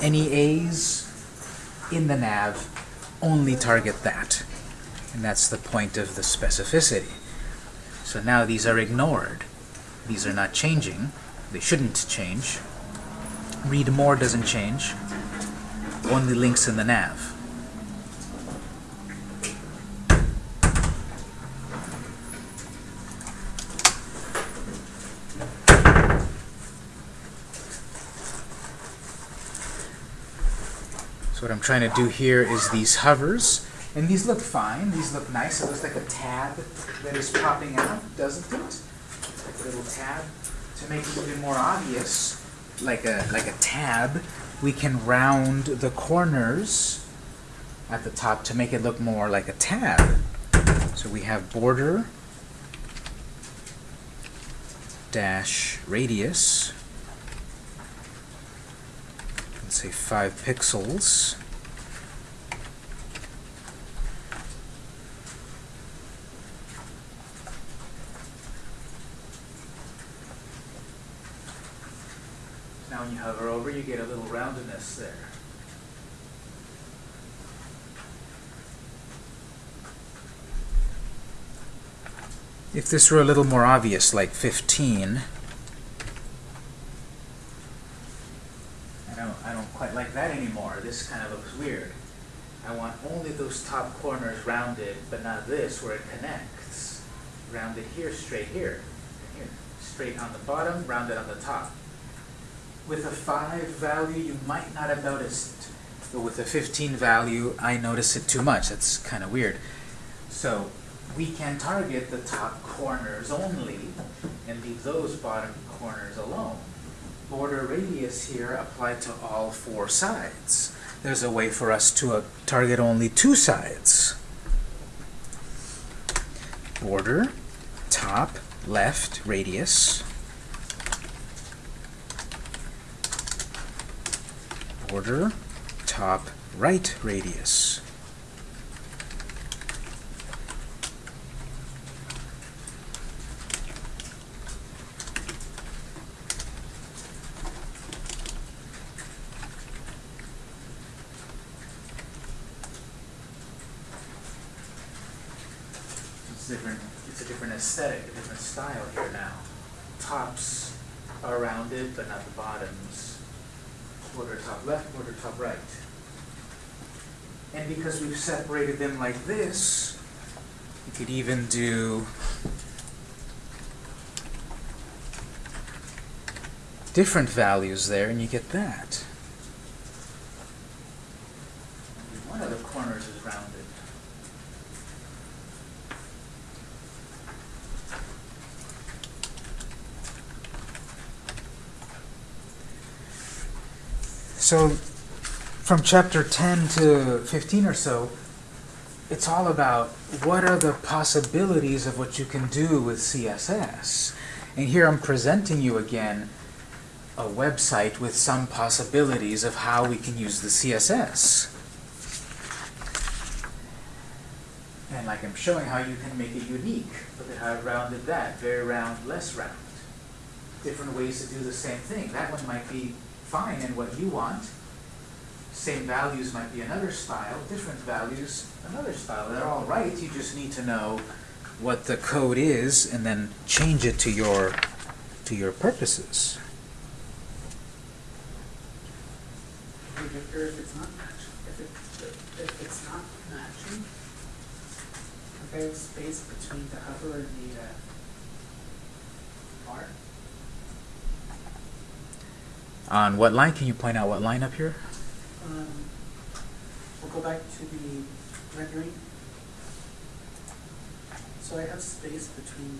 S1: Any A's in the nav only target that. And that's the point of the specificity. So now these are ignored. These are not changing. They shouldn't change. Read more doesn't change. Only links in the nav. So what I'm trying to do here is these hovers, and these look fine. These look nice. It looks like a tab that is popping out, doesn't it? Like a little tab. To make it even more obvious, like a like a tab, we can round the corners at the top to make it look more like a tab. So we have border dash radius. Let's say five pixels. Now when you hover over, you get a little roundedness there. If this were a little more obvious, like 15, I don't, Like that anymore. This kind of looks weird. I want only those top corners rounded, but not this where it connects. Rounded here, straight here, here. Straight on the bottom, rounded on the top. With a 5 value, you might not have noticed. But with a 15 value, I notice it too much. That's kind of weird. So we can target the top corners only and leave those bottom corners alone. Border radius here applied to all four sides. There's a way for us to uh, target only two sides. Border, top, left, radius. Border, top, right, radius. It's different. It's a different aesthetic, a different style here now. Tops are rounded, but not the bottoms. Border top left, border top right. And because we've separated them like this, you could even do different values there, and you get that. One of the corners is rounded. So, from chapter 10 to 15 or so, it's all about what are the possibilities of what you can do with CSS. And here I'm presenting you again a website with some possibilities of how we can use the CSS. And like I'm showing how you can make it unique. Look at how I rounded that. Very round, less round. Different ways to do the same thing. That one might be fine and what you want. Same values might be another style, different values, another style. They're all right, you just need to know what the code is and then change it to your to your purposes.
S3: If it's not if it, if it's not space between the hover and the, uh, bar,
S1: On what line? Can you point out what line up here?
S3: um, we'll go back to the rendering. So I have space between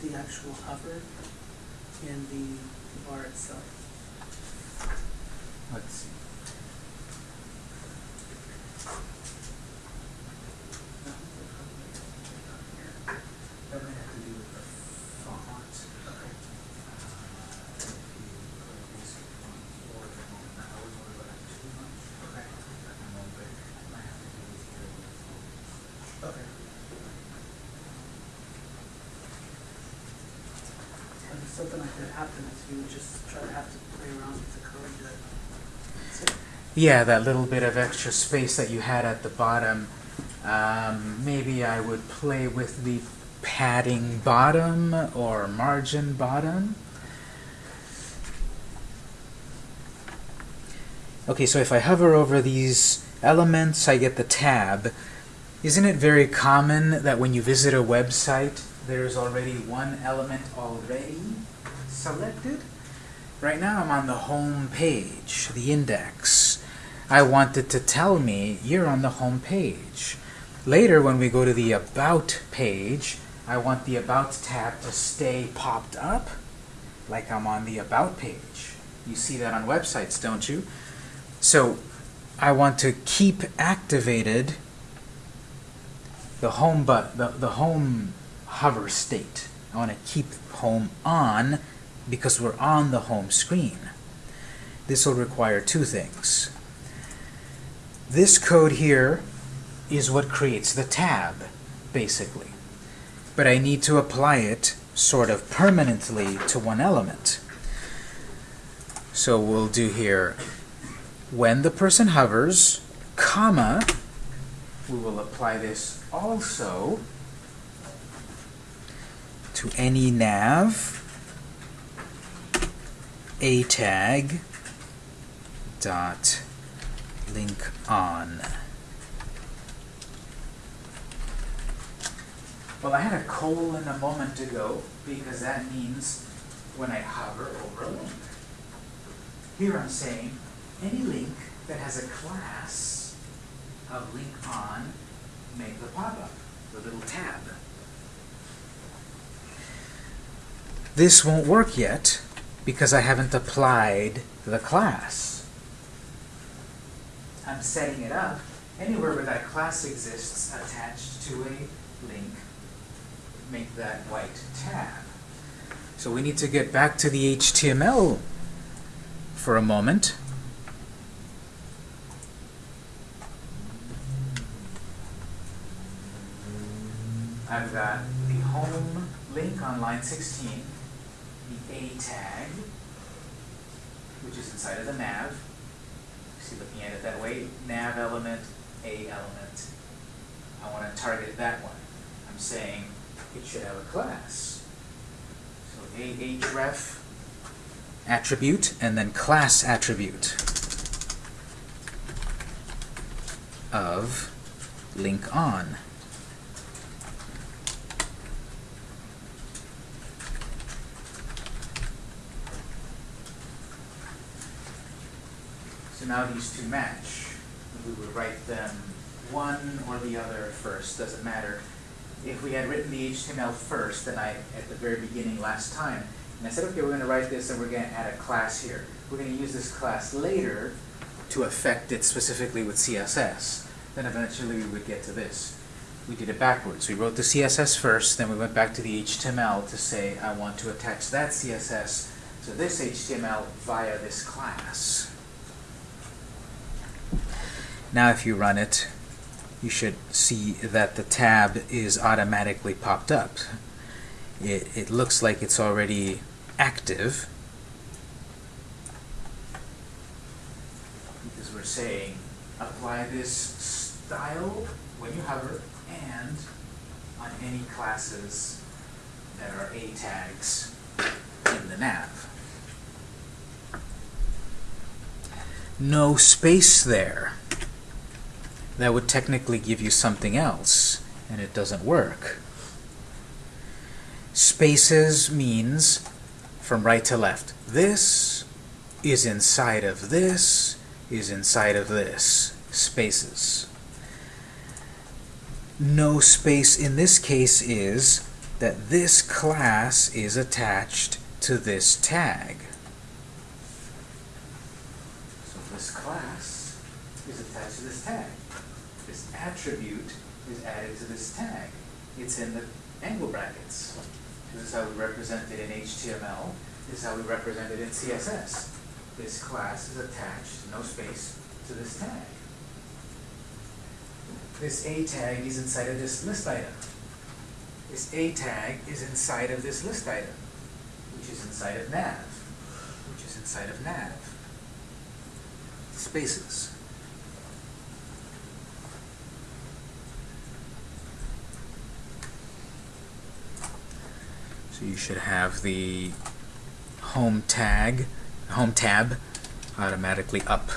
S3: the actual hover and the bar itself.
S1: Let's see. That might have to do with the font.
S3: Okay. Okay. Okay. And something like that happens, you would just try to have to play around with the code to, so,
S1: Yeah, that little bit of extra space that you had at the bottom. Um, maybe I would play with the padding bottom or margin bottom. Okay, so if I hover over these elements, I get the tab. Isn't it very common that when you visit a website, there's already one element already selected? Right now I'm on the home page, the index. I want it to tell me you're on the home page. Later, when we go to the About page, I want the About tab to stay popped up like I'm on the About page. You see that on websites, don't you? So I want to keep activated the home but the, the home hover state. I want to keep home on because we're on the home screen. This will require two things. This code here is what creates the tab, basically. But I need to apply it sort of permanently to one element. So we'll do here, when the person hovers, comma, we will apply this also to any nav a tag dot link on. Well, I had a colon a moment ago because that means when I hover over a link. Here I'm saying any link that has a class of link on make the pop-up, the little tab. This won't work yet because I haven't applied the class. I'm setting it up anywhere where that class exists attached to a link, make that white tab. So we need to get back to the HTML for a moment. I've got the home link on line 16, the A tag, which is inside of the nav. See, looking at it that way, nav element, A element. I want to target that one. I'm saying it should have a class. So A href attribute and then class attribute of link on. Now these two match. We would write them one or the other first, doesn't matter. If we had written the HTML first, then I, at the very beginning last time, and I said, okay, we're going to write this and we're going to add a class here. We're going to use this class later to affect it specifically with CSS. Then eventually we would get to this. We did it backwards. We wrote the CSS first, then we went back to the HTML to say, I want to attach that CSS to this HTML via this class. Now if you run it, you should see that the tab is automatically popped up. It, it looks like it's already active because we're saying apply this style when you hover and on any classes that are A tags in the nav. No space there. That would technically give you something else, and it doesn't work. Spaces means from right to left. This is inside of this, is inside of this. Spaces. No space in this case is that this class is attached to this tag. So this class is attached to this tag. This attribute is added to this tag. It's in the angle brackets. This is how we represent it in HTML. This is how we represent it in CSS. This class is attached, no space, to this tag. This A tag is inside of this list item. This A tag is inside of this list item, which is inside of nav, which is inside of nav. Spaces. So you should have the home tag, home tab automatically up.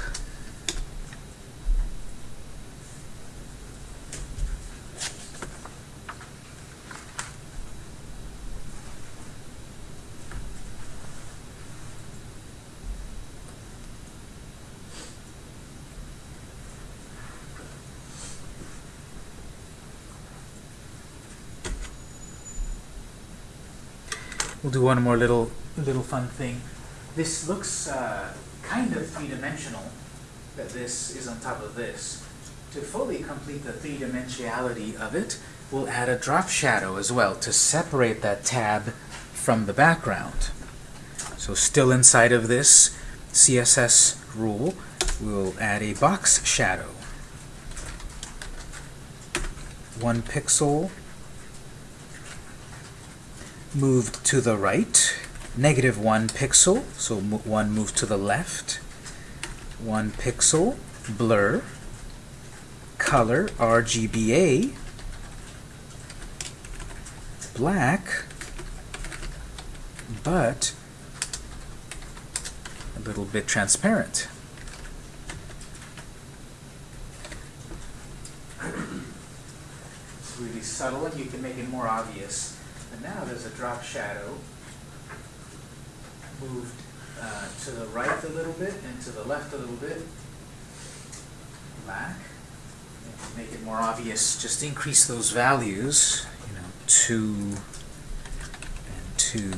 S1: We'll do one more little little fun thing. This looks uh, kind of three-dimensional, that this is on top of this. To fully complete the three-dimensionality of it, we'll add a drop shadow as well to separate that tab from the background. So still inside of this CSS rule, we'll add a box shadow. One pixel moved to the right, negative one pixel, so one moved to the left, one pixel, blur, color, RGBA, black, but a little bit transparent. It's really subtle you can make it more obvious. Now there's a drop shadow moved uh, to the right a little bit and to the left a little bit. Black. And to make it more obvious, just increase those values, you know, two and two.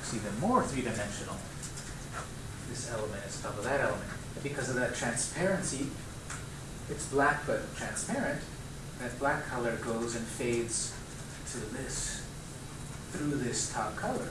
S1: It's even more three-dimensional. This element is top of that element. Because of that transparency, it's black but transparent, that black color goes and fades to this, through this top color.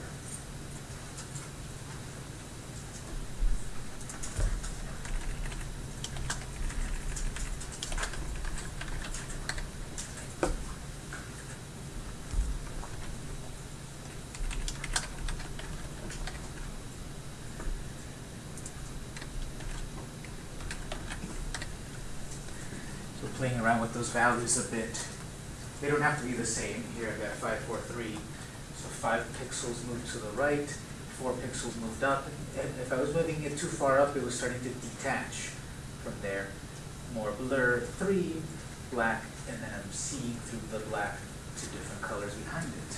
S1: Playing around with those values a bit. They don't have to be the same. Here I've got five, four, three. So five pixels moved to the right, four pixels moved up. And if I was moving it too far up, it was starting to detach from there. More blur, three, black, and then I'm seeing through the black to different colors behind it.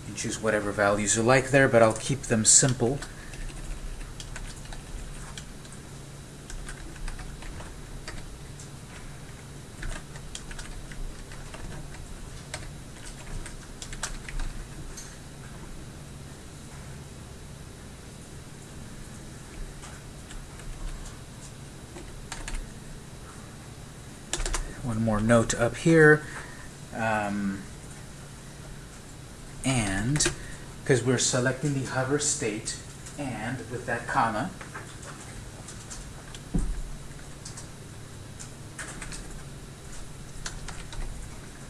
S1: You can choose whatever values you like there, but I'll keep them simple. one more note up here. Um, and, because we're selecting the hover state, and with that comma,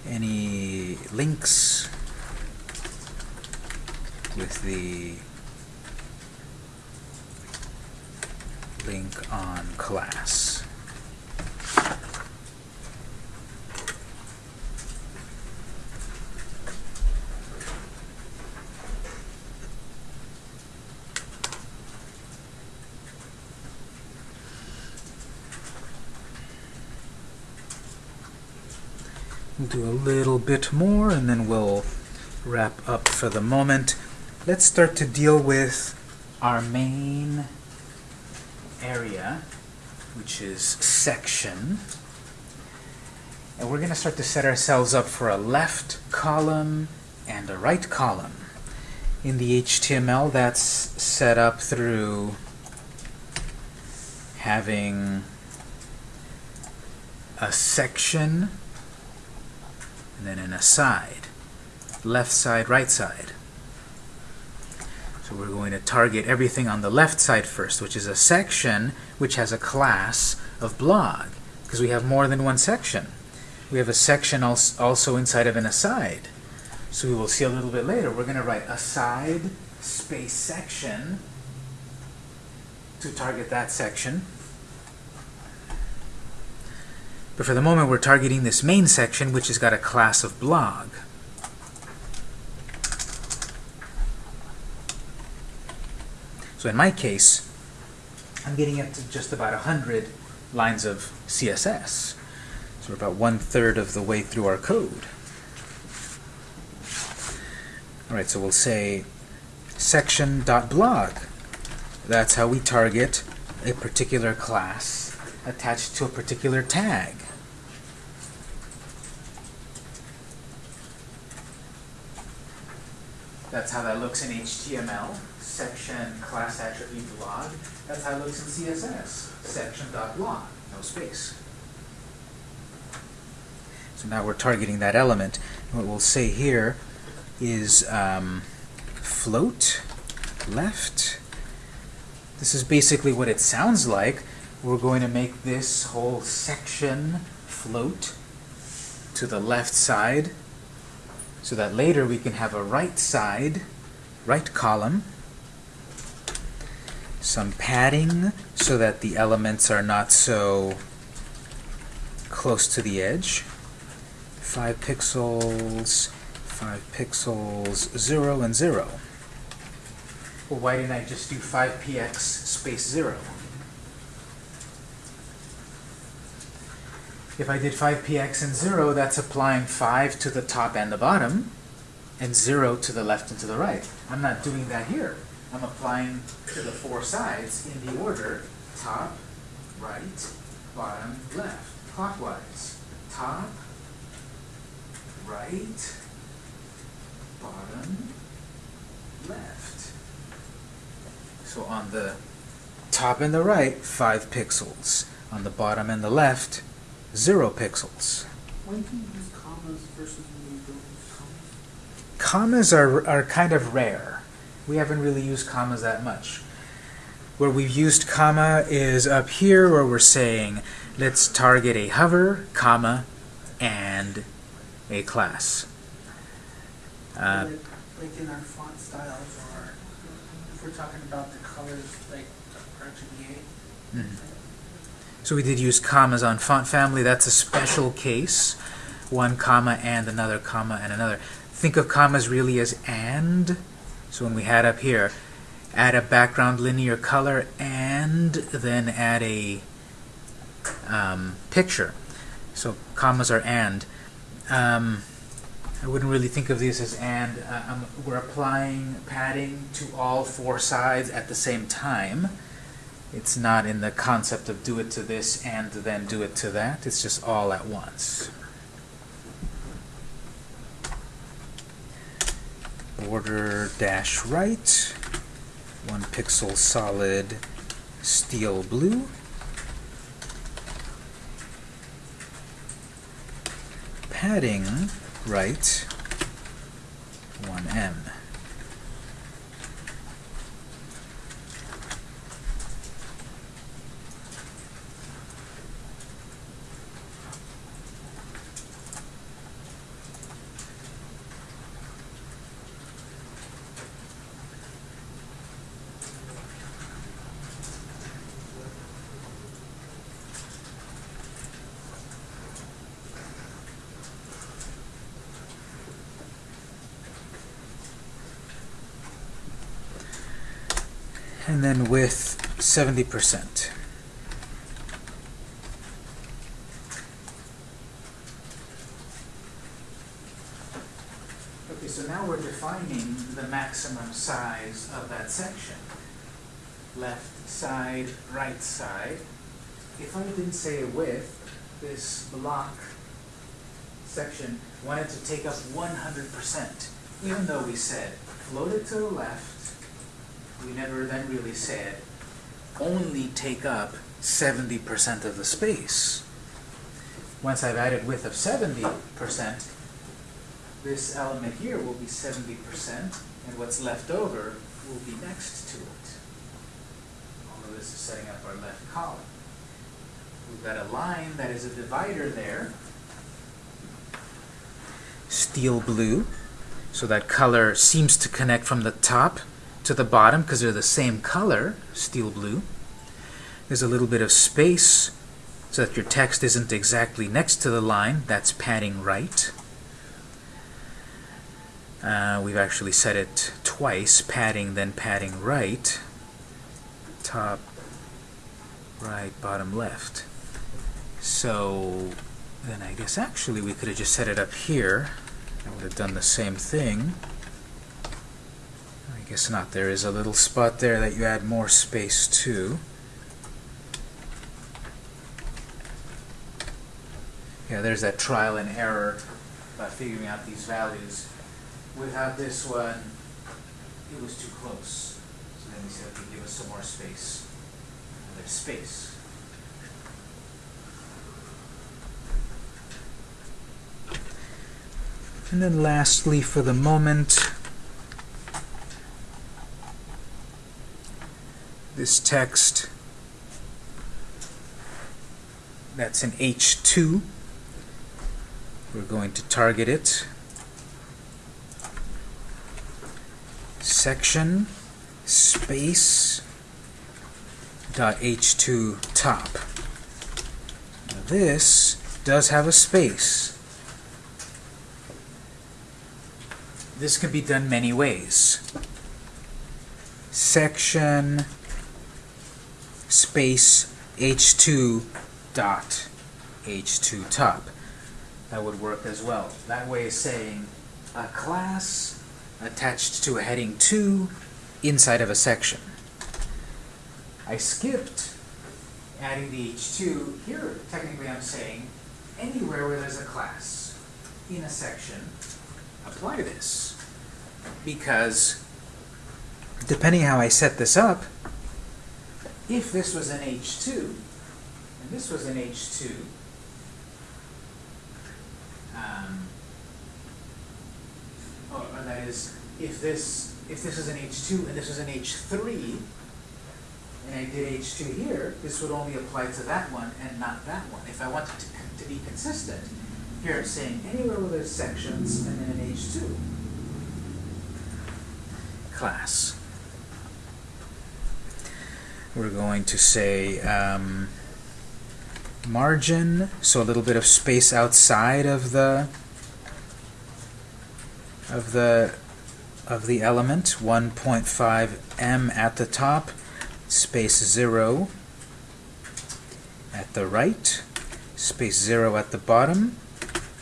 S1: any links with the link on class. We'll do a little bit more and then we'll wrap up for the moment. Let's start to deal with our main area, which is section. And we're going to start to set ourselves up for a left column and a right column. In the HTML, that's set up through having a section and an aside. Left side, right side. So we're going to target everything on the left side first, which is a section which has a class of blog, because we have more than one section. We have a section also inside of an aside. So we will see a little bit later. We're going to write aside space section to target that section. But for the moment, we're targeting this main section, which has got a class of blog. So in my case, I'm getting up to just about 100 lines of CSS. So we're about one-third of the way through our code. All right, so we'll say section.blog. That's how we target a particular class attached to a particular tag. That's how that looks in HTML, section class attribute blog. That's how it looks in CSS, section.blog, no space. So now we're targeting that element. What we'll say here is um, float left. This is basically what it sounds like. We're going to make this whole section float to the left side so that later we can have a right side, right column, some padding so that the elements are not so close to the edge. 5 pixels, 5 pixels, 0 and 0. Well, why didn't I just do 5px space 0? If I did 5px and 0, that's applying 5 to the top and the bottom, and 0 to the left and to the right. I'm not doing that here. I'm applying to the four sides in the order top, right, bottom, left, clockwise. Top, right, bottom, left. So on the top and the right, 5 pixels. On the bottom and the left, 0 pixels.
S3: When do you use commas versus when you don't use commas?
S1: Commas are, are kind of rare. We haven't really used commas that much. Where we've used comma is up here where we're saying, let's target a hover, comma, and a class. Uh,
S3: Like like in our font styles or if we're talking about the colors like RGBA.
S1: mhm. So we did use commas on font family. That's a special case. One comma and another comma and another. Think of commas really as and. So when we had up here, add a background linear color and then add a um, picture. So commas are and. Um, I wouldn't really think of these as and. Uh, um, we're applying padding to all four sides at the same time. It's not in the concept of do it to this and then do it to that. It's just all at once. Border dash right, one pixel solid steel blue. Padding right, 1em. And width 70%. Okay, so now we're defining the maximum size of that section. Left side, right side. If I didn't say a width, this block section wanted to take up 100%, even though we said float it to the left, we never then really said only take up 70% of the space. Once I've added width of 70%, this element here will be 70%, and what's left over will be next to it. Although this is setting up our left column. We've got a line that is a divider there. Steel blue. So that color seems to connect from the top to the bottom because they're the same color, steel blue. There's a little bit of space so that your text isn't exactly next to the line. That's padding right. Uh, we've actually set it twice, padding, then padding right. Top, right, bottom, left. So then I guess actually we could have just set it up here. I would have done the same thing. Guess not. There is a little spot there that you add more space to. Yeah, there's that trial and error about figuring out these values. Without this one, it was too close. So then we said, okay, give us some more space. And there's space. And then lastly, for the moment, this text that's in H2, we're going to target it. Section space dot H2 top. Now this does have a space. This can be done many ways. Section space h2 dot h2 top. That would work as well. That way is saying a class attached to a heading 2 inside of a section. I skipped adding the h2. Here, technically I'm saying anywhere where there's a class in a section, apply this. Because depending how I set this up, if this was an H2, and this was an H2, um, or, or that is, if this if this is an H2 and this was an H3, and I did H2 here, this would only apply to that one and not that one. If I wanted to, to be consistent, here it's saying anywhere where there's sections and then an H2 class. We're going to say um, margin, so a little bit of space outside of the of the of the element, 1.5 em at the top, space 0 at the right, space 0 at the bottom,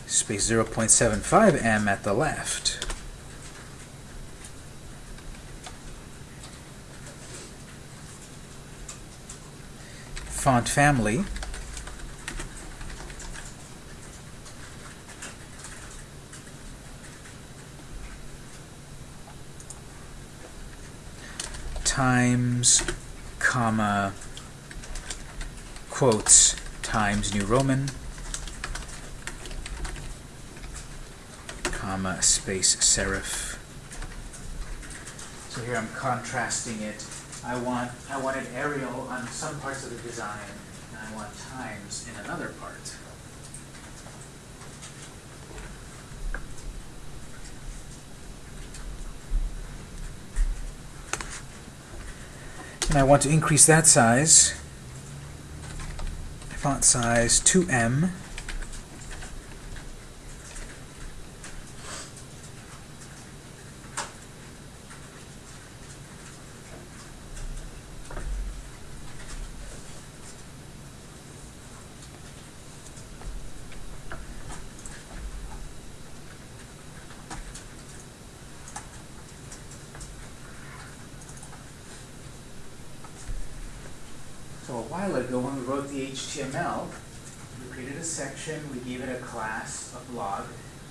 S1: space 0.75 em at the left. Font family. times, comma, quotes, times New Roman, comma, space serif. So here I'm contrasting it I want I wanted Arial on some parts of the design, and I want times in another part. And I want to increase that size. Font size 2em. So a while ago, when we wrote the HTML, we created a section, we gave it a class, a blog.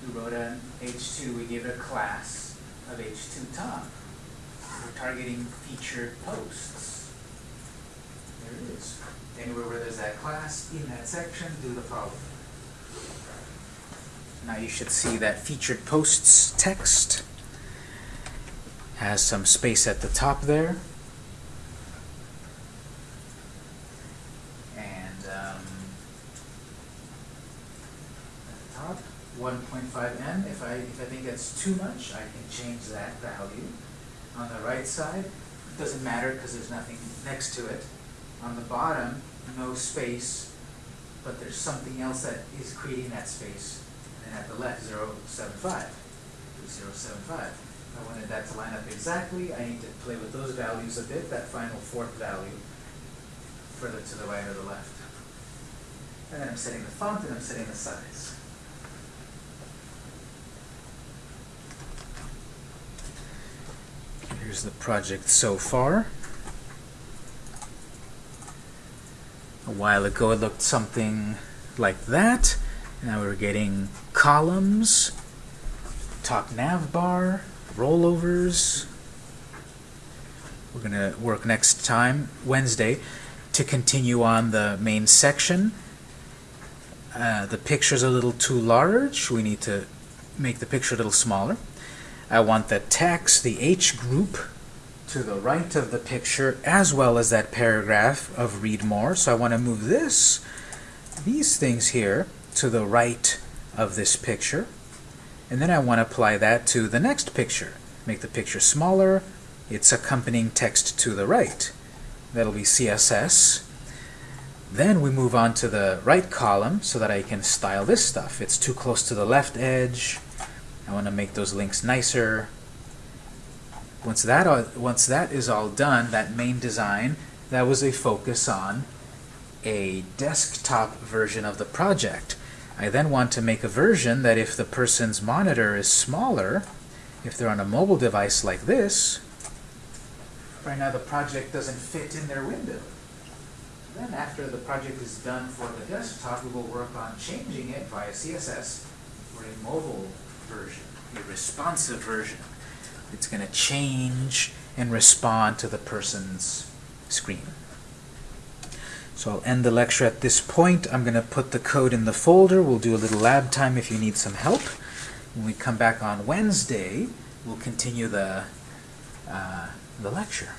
S1: We wrote an H2, we gave it a class of H2 top. We're targeting featured posts. There it is. Anywhere where there's that class, in that section, do the following. Now you should see that featured posts text has some space at the top there. and um, at the top, 1.5 em. If I if I think that's too much, I can change that value. On the right side, it doesn't matter because there's nothing next to it. On the bottom, no space, but there's something else that is creating that space. And then at the left, 075, 075. I wanted that to line up exactly. I need to play with those values a bit, that final fourth value, further to the right or the left. And then I'm setting the font and I'm setting the size. Here's the project so far. A while ago it looked something like that. Now we're getting columns, top nav bar, rollovers. We're going to work next time, Wednesday, to continue on the main section. Uh, the picture's a little too large. We need to make the picture a little smaller. I want the text, the H group, to the right of the picture, as well as that paragraph of read more. So I want to move this, these things here, to the right of this picture. And then I want to apply that to the next picture. Make the picture smaller, its accompanying text to the right. That'll be CSS. Then we move on to the right column so that I can style this stuff. It's too close to the left edge. I want to make those links nicer. Once that, all, once that is all done, that main design, that was a focus on a desktop version of the project. I then want to make a version that if the person's monitor is smaller, if they're on a mobile device like this, right now the project doesn't fit in their window. Then after the project is done for the desktop, we will work on changing it via CSS for a mobile version, a responsive version. It's going to change and respond to the person's screen. So I'll end the lecture at this point. I'm going to put the code in the folder. We'll do a little lab time if you need some help. When we come back on Wednesday, we'll continue the, uh, the lecture.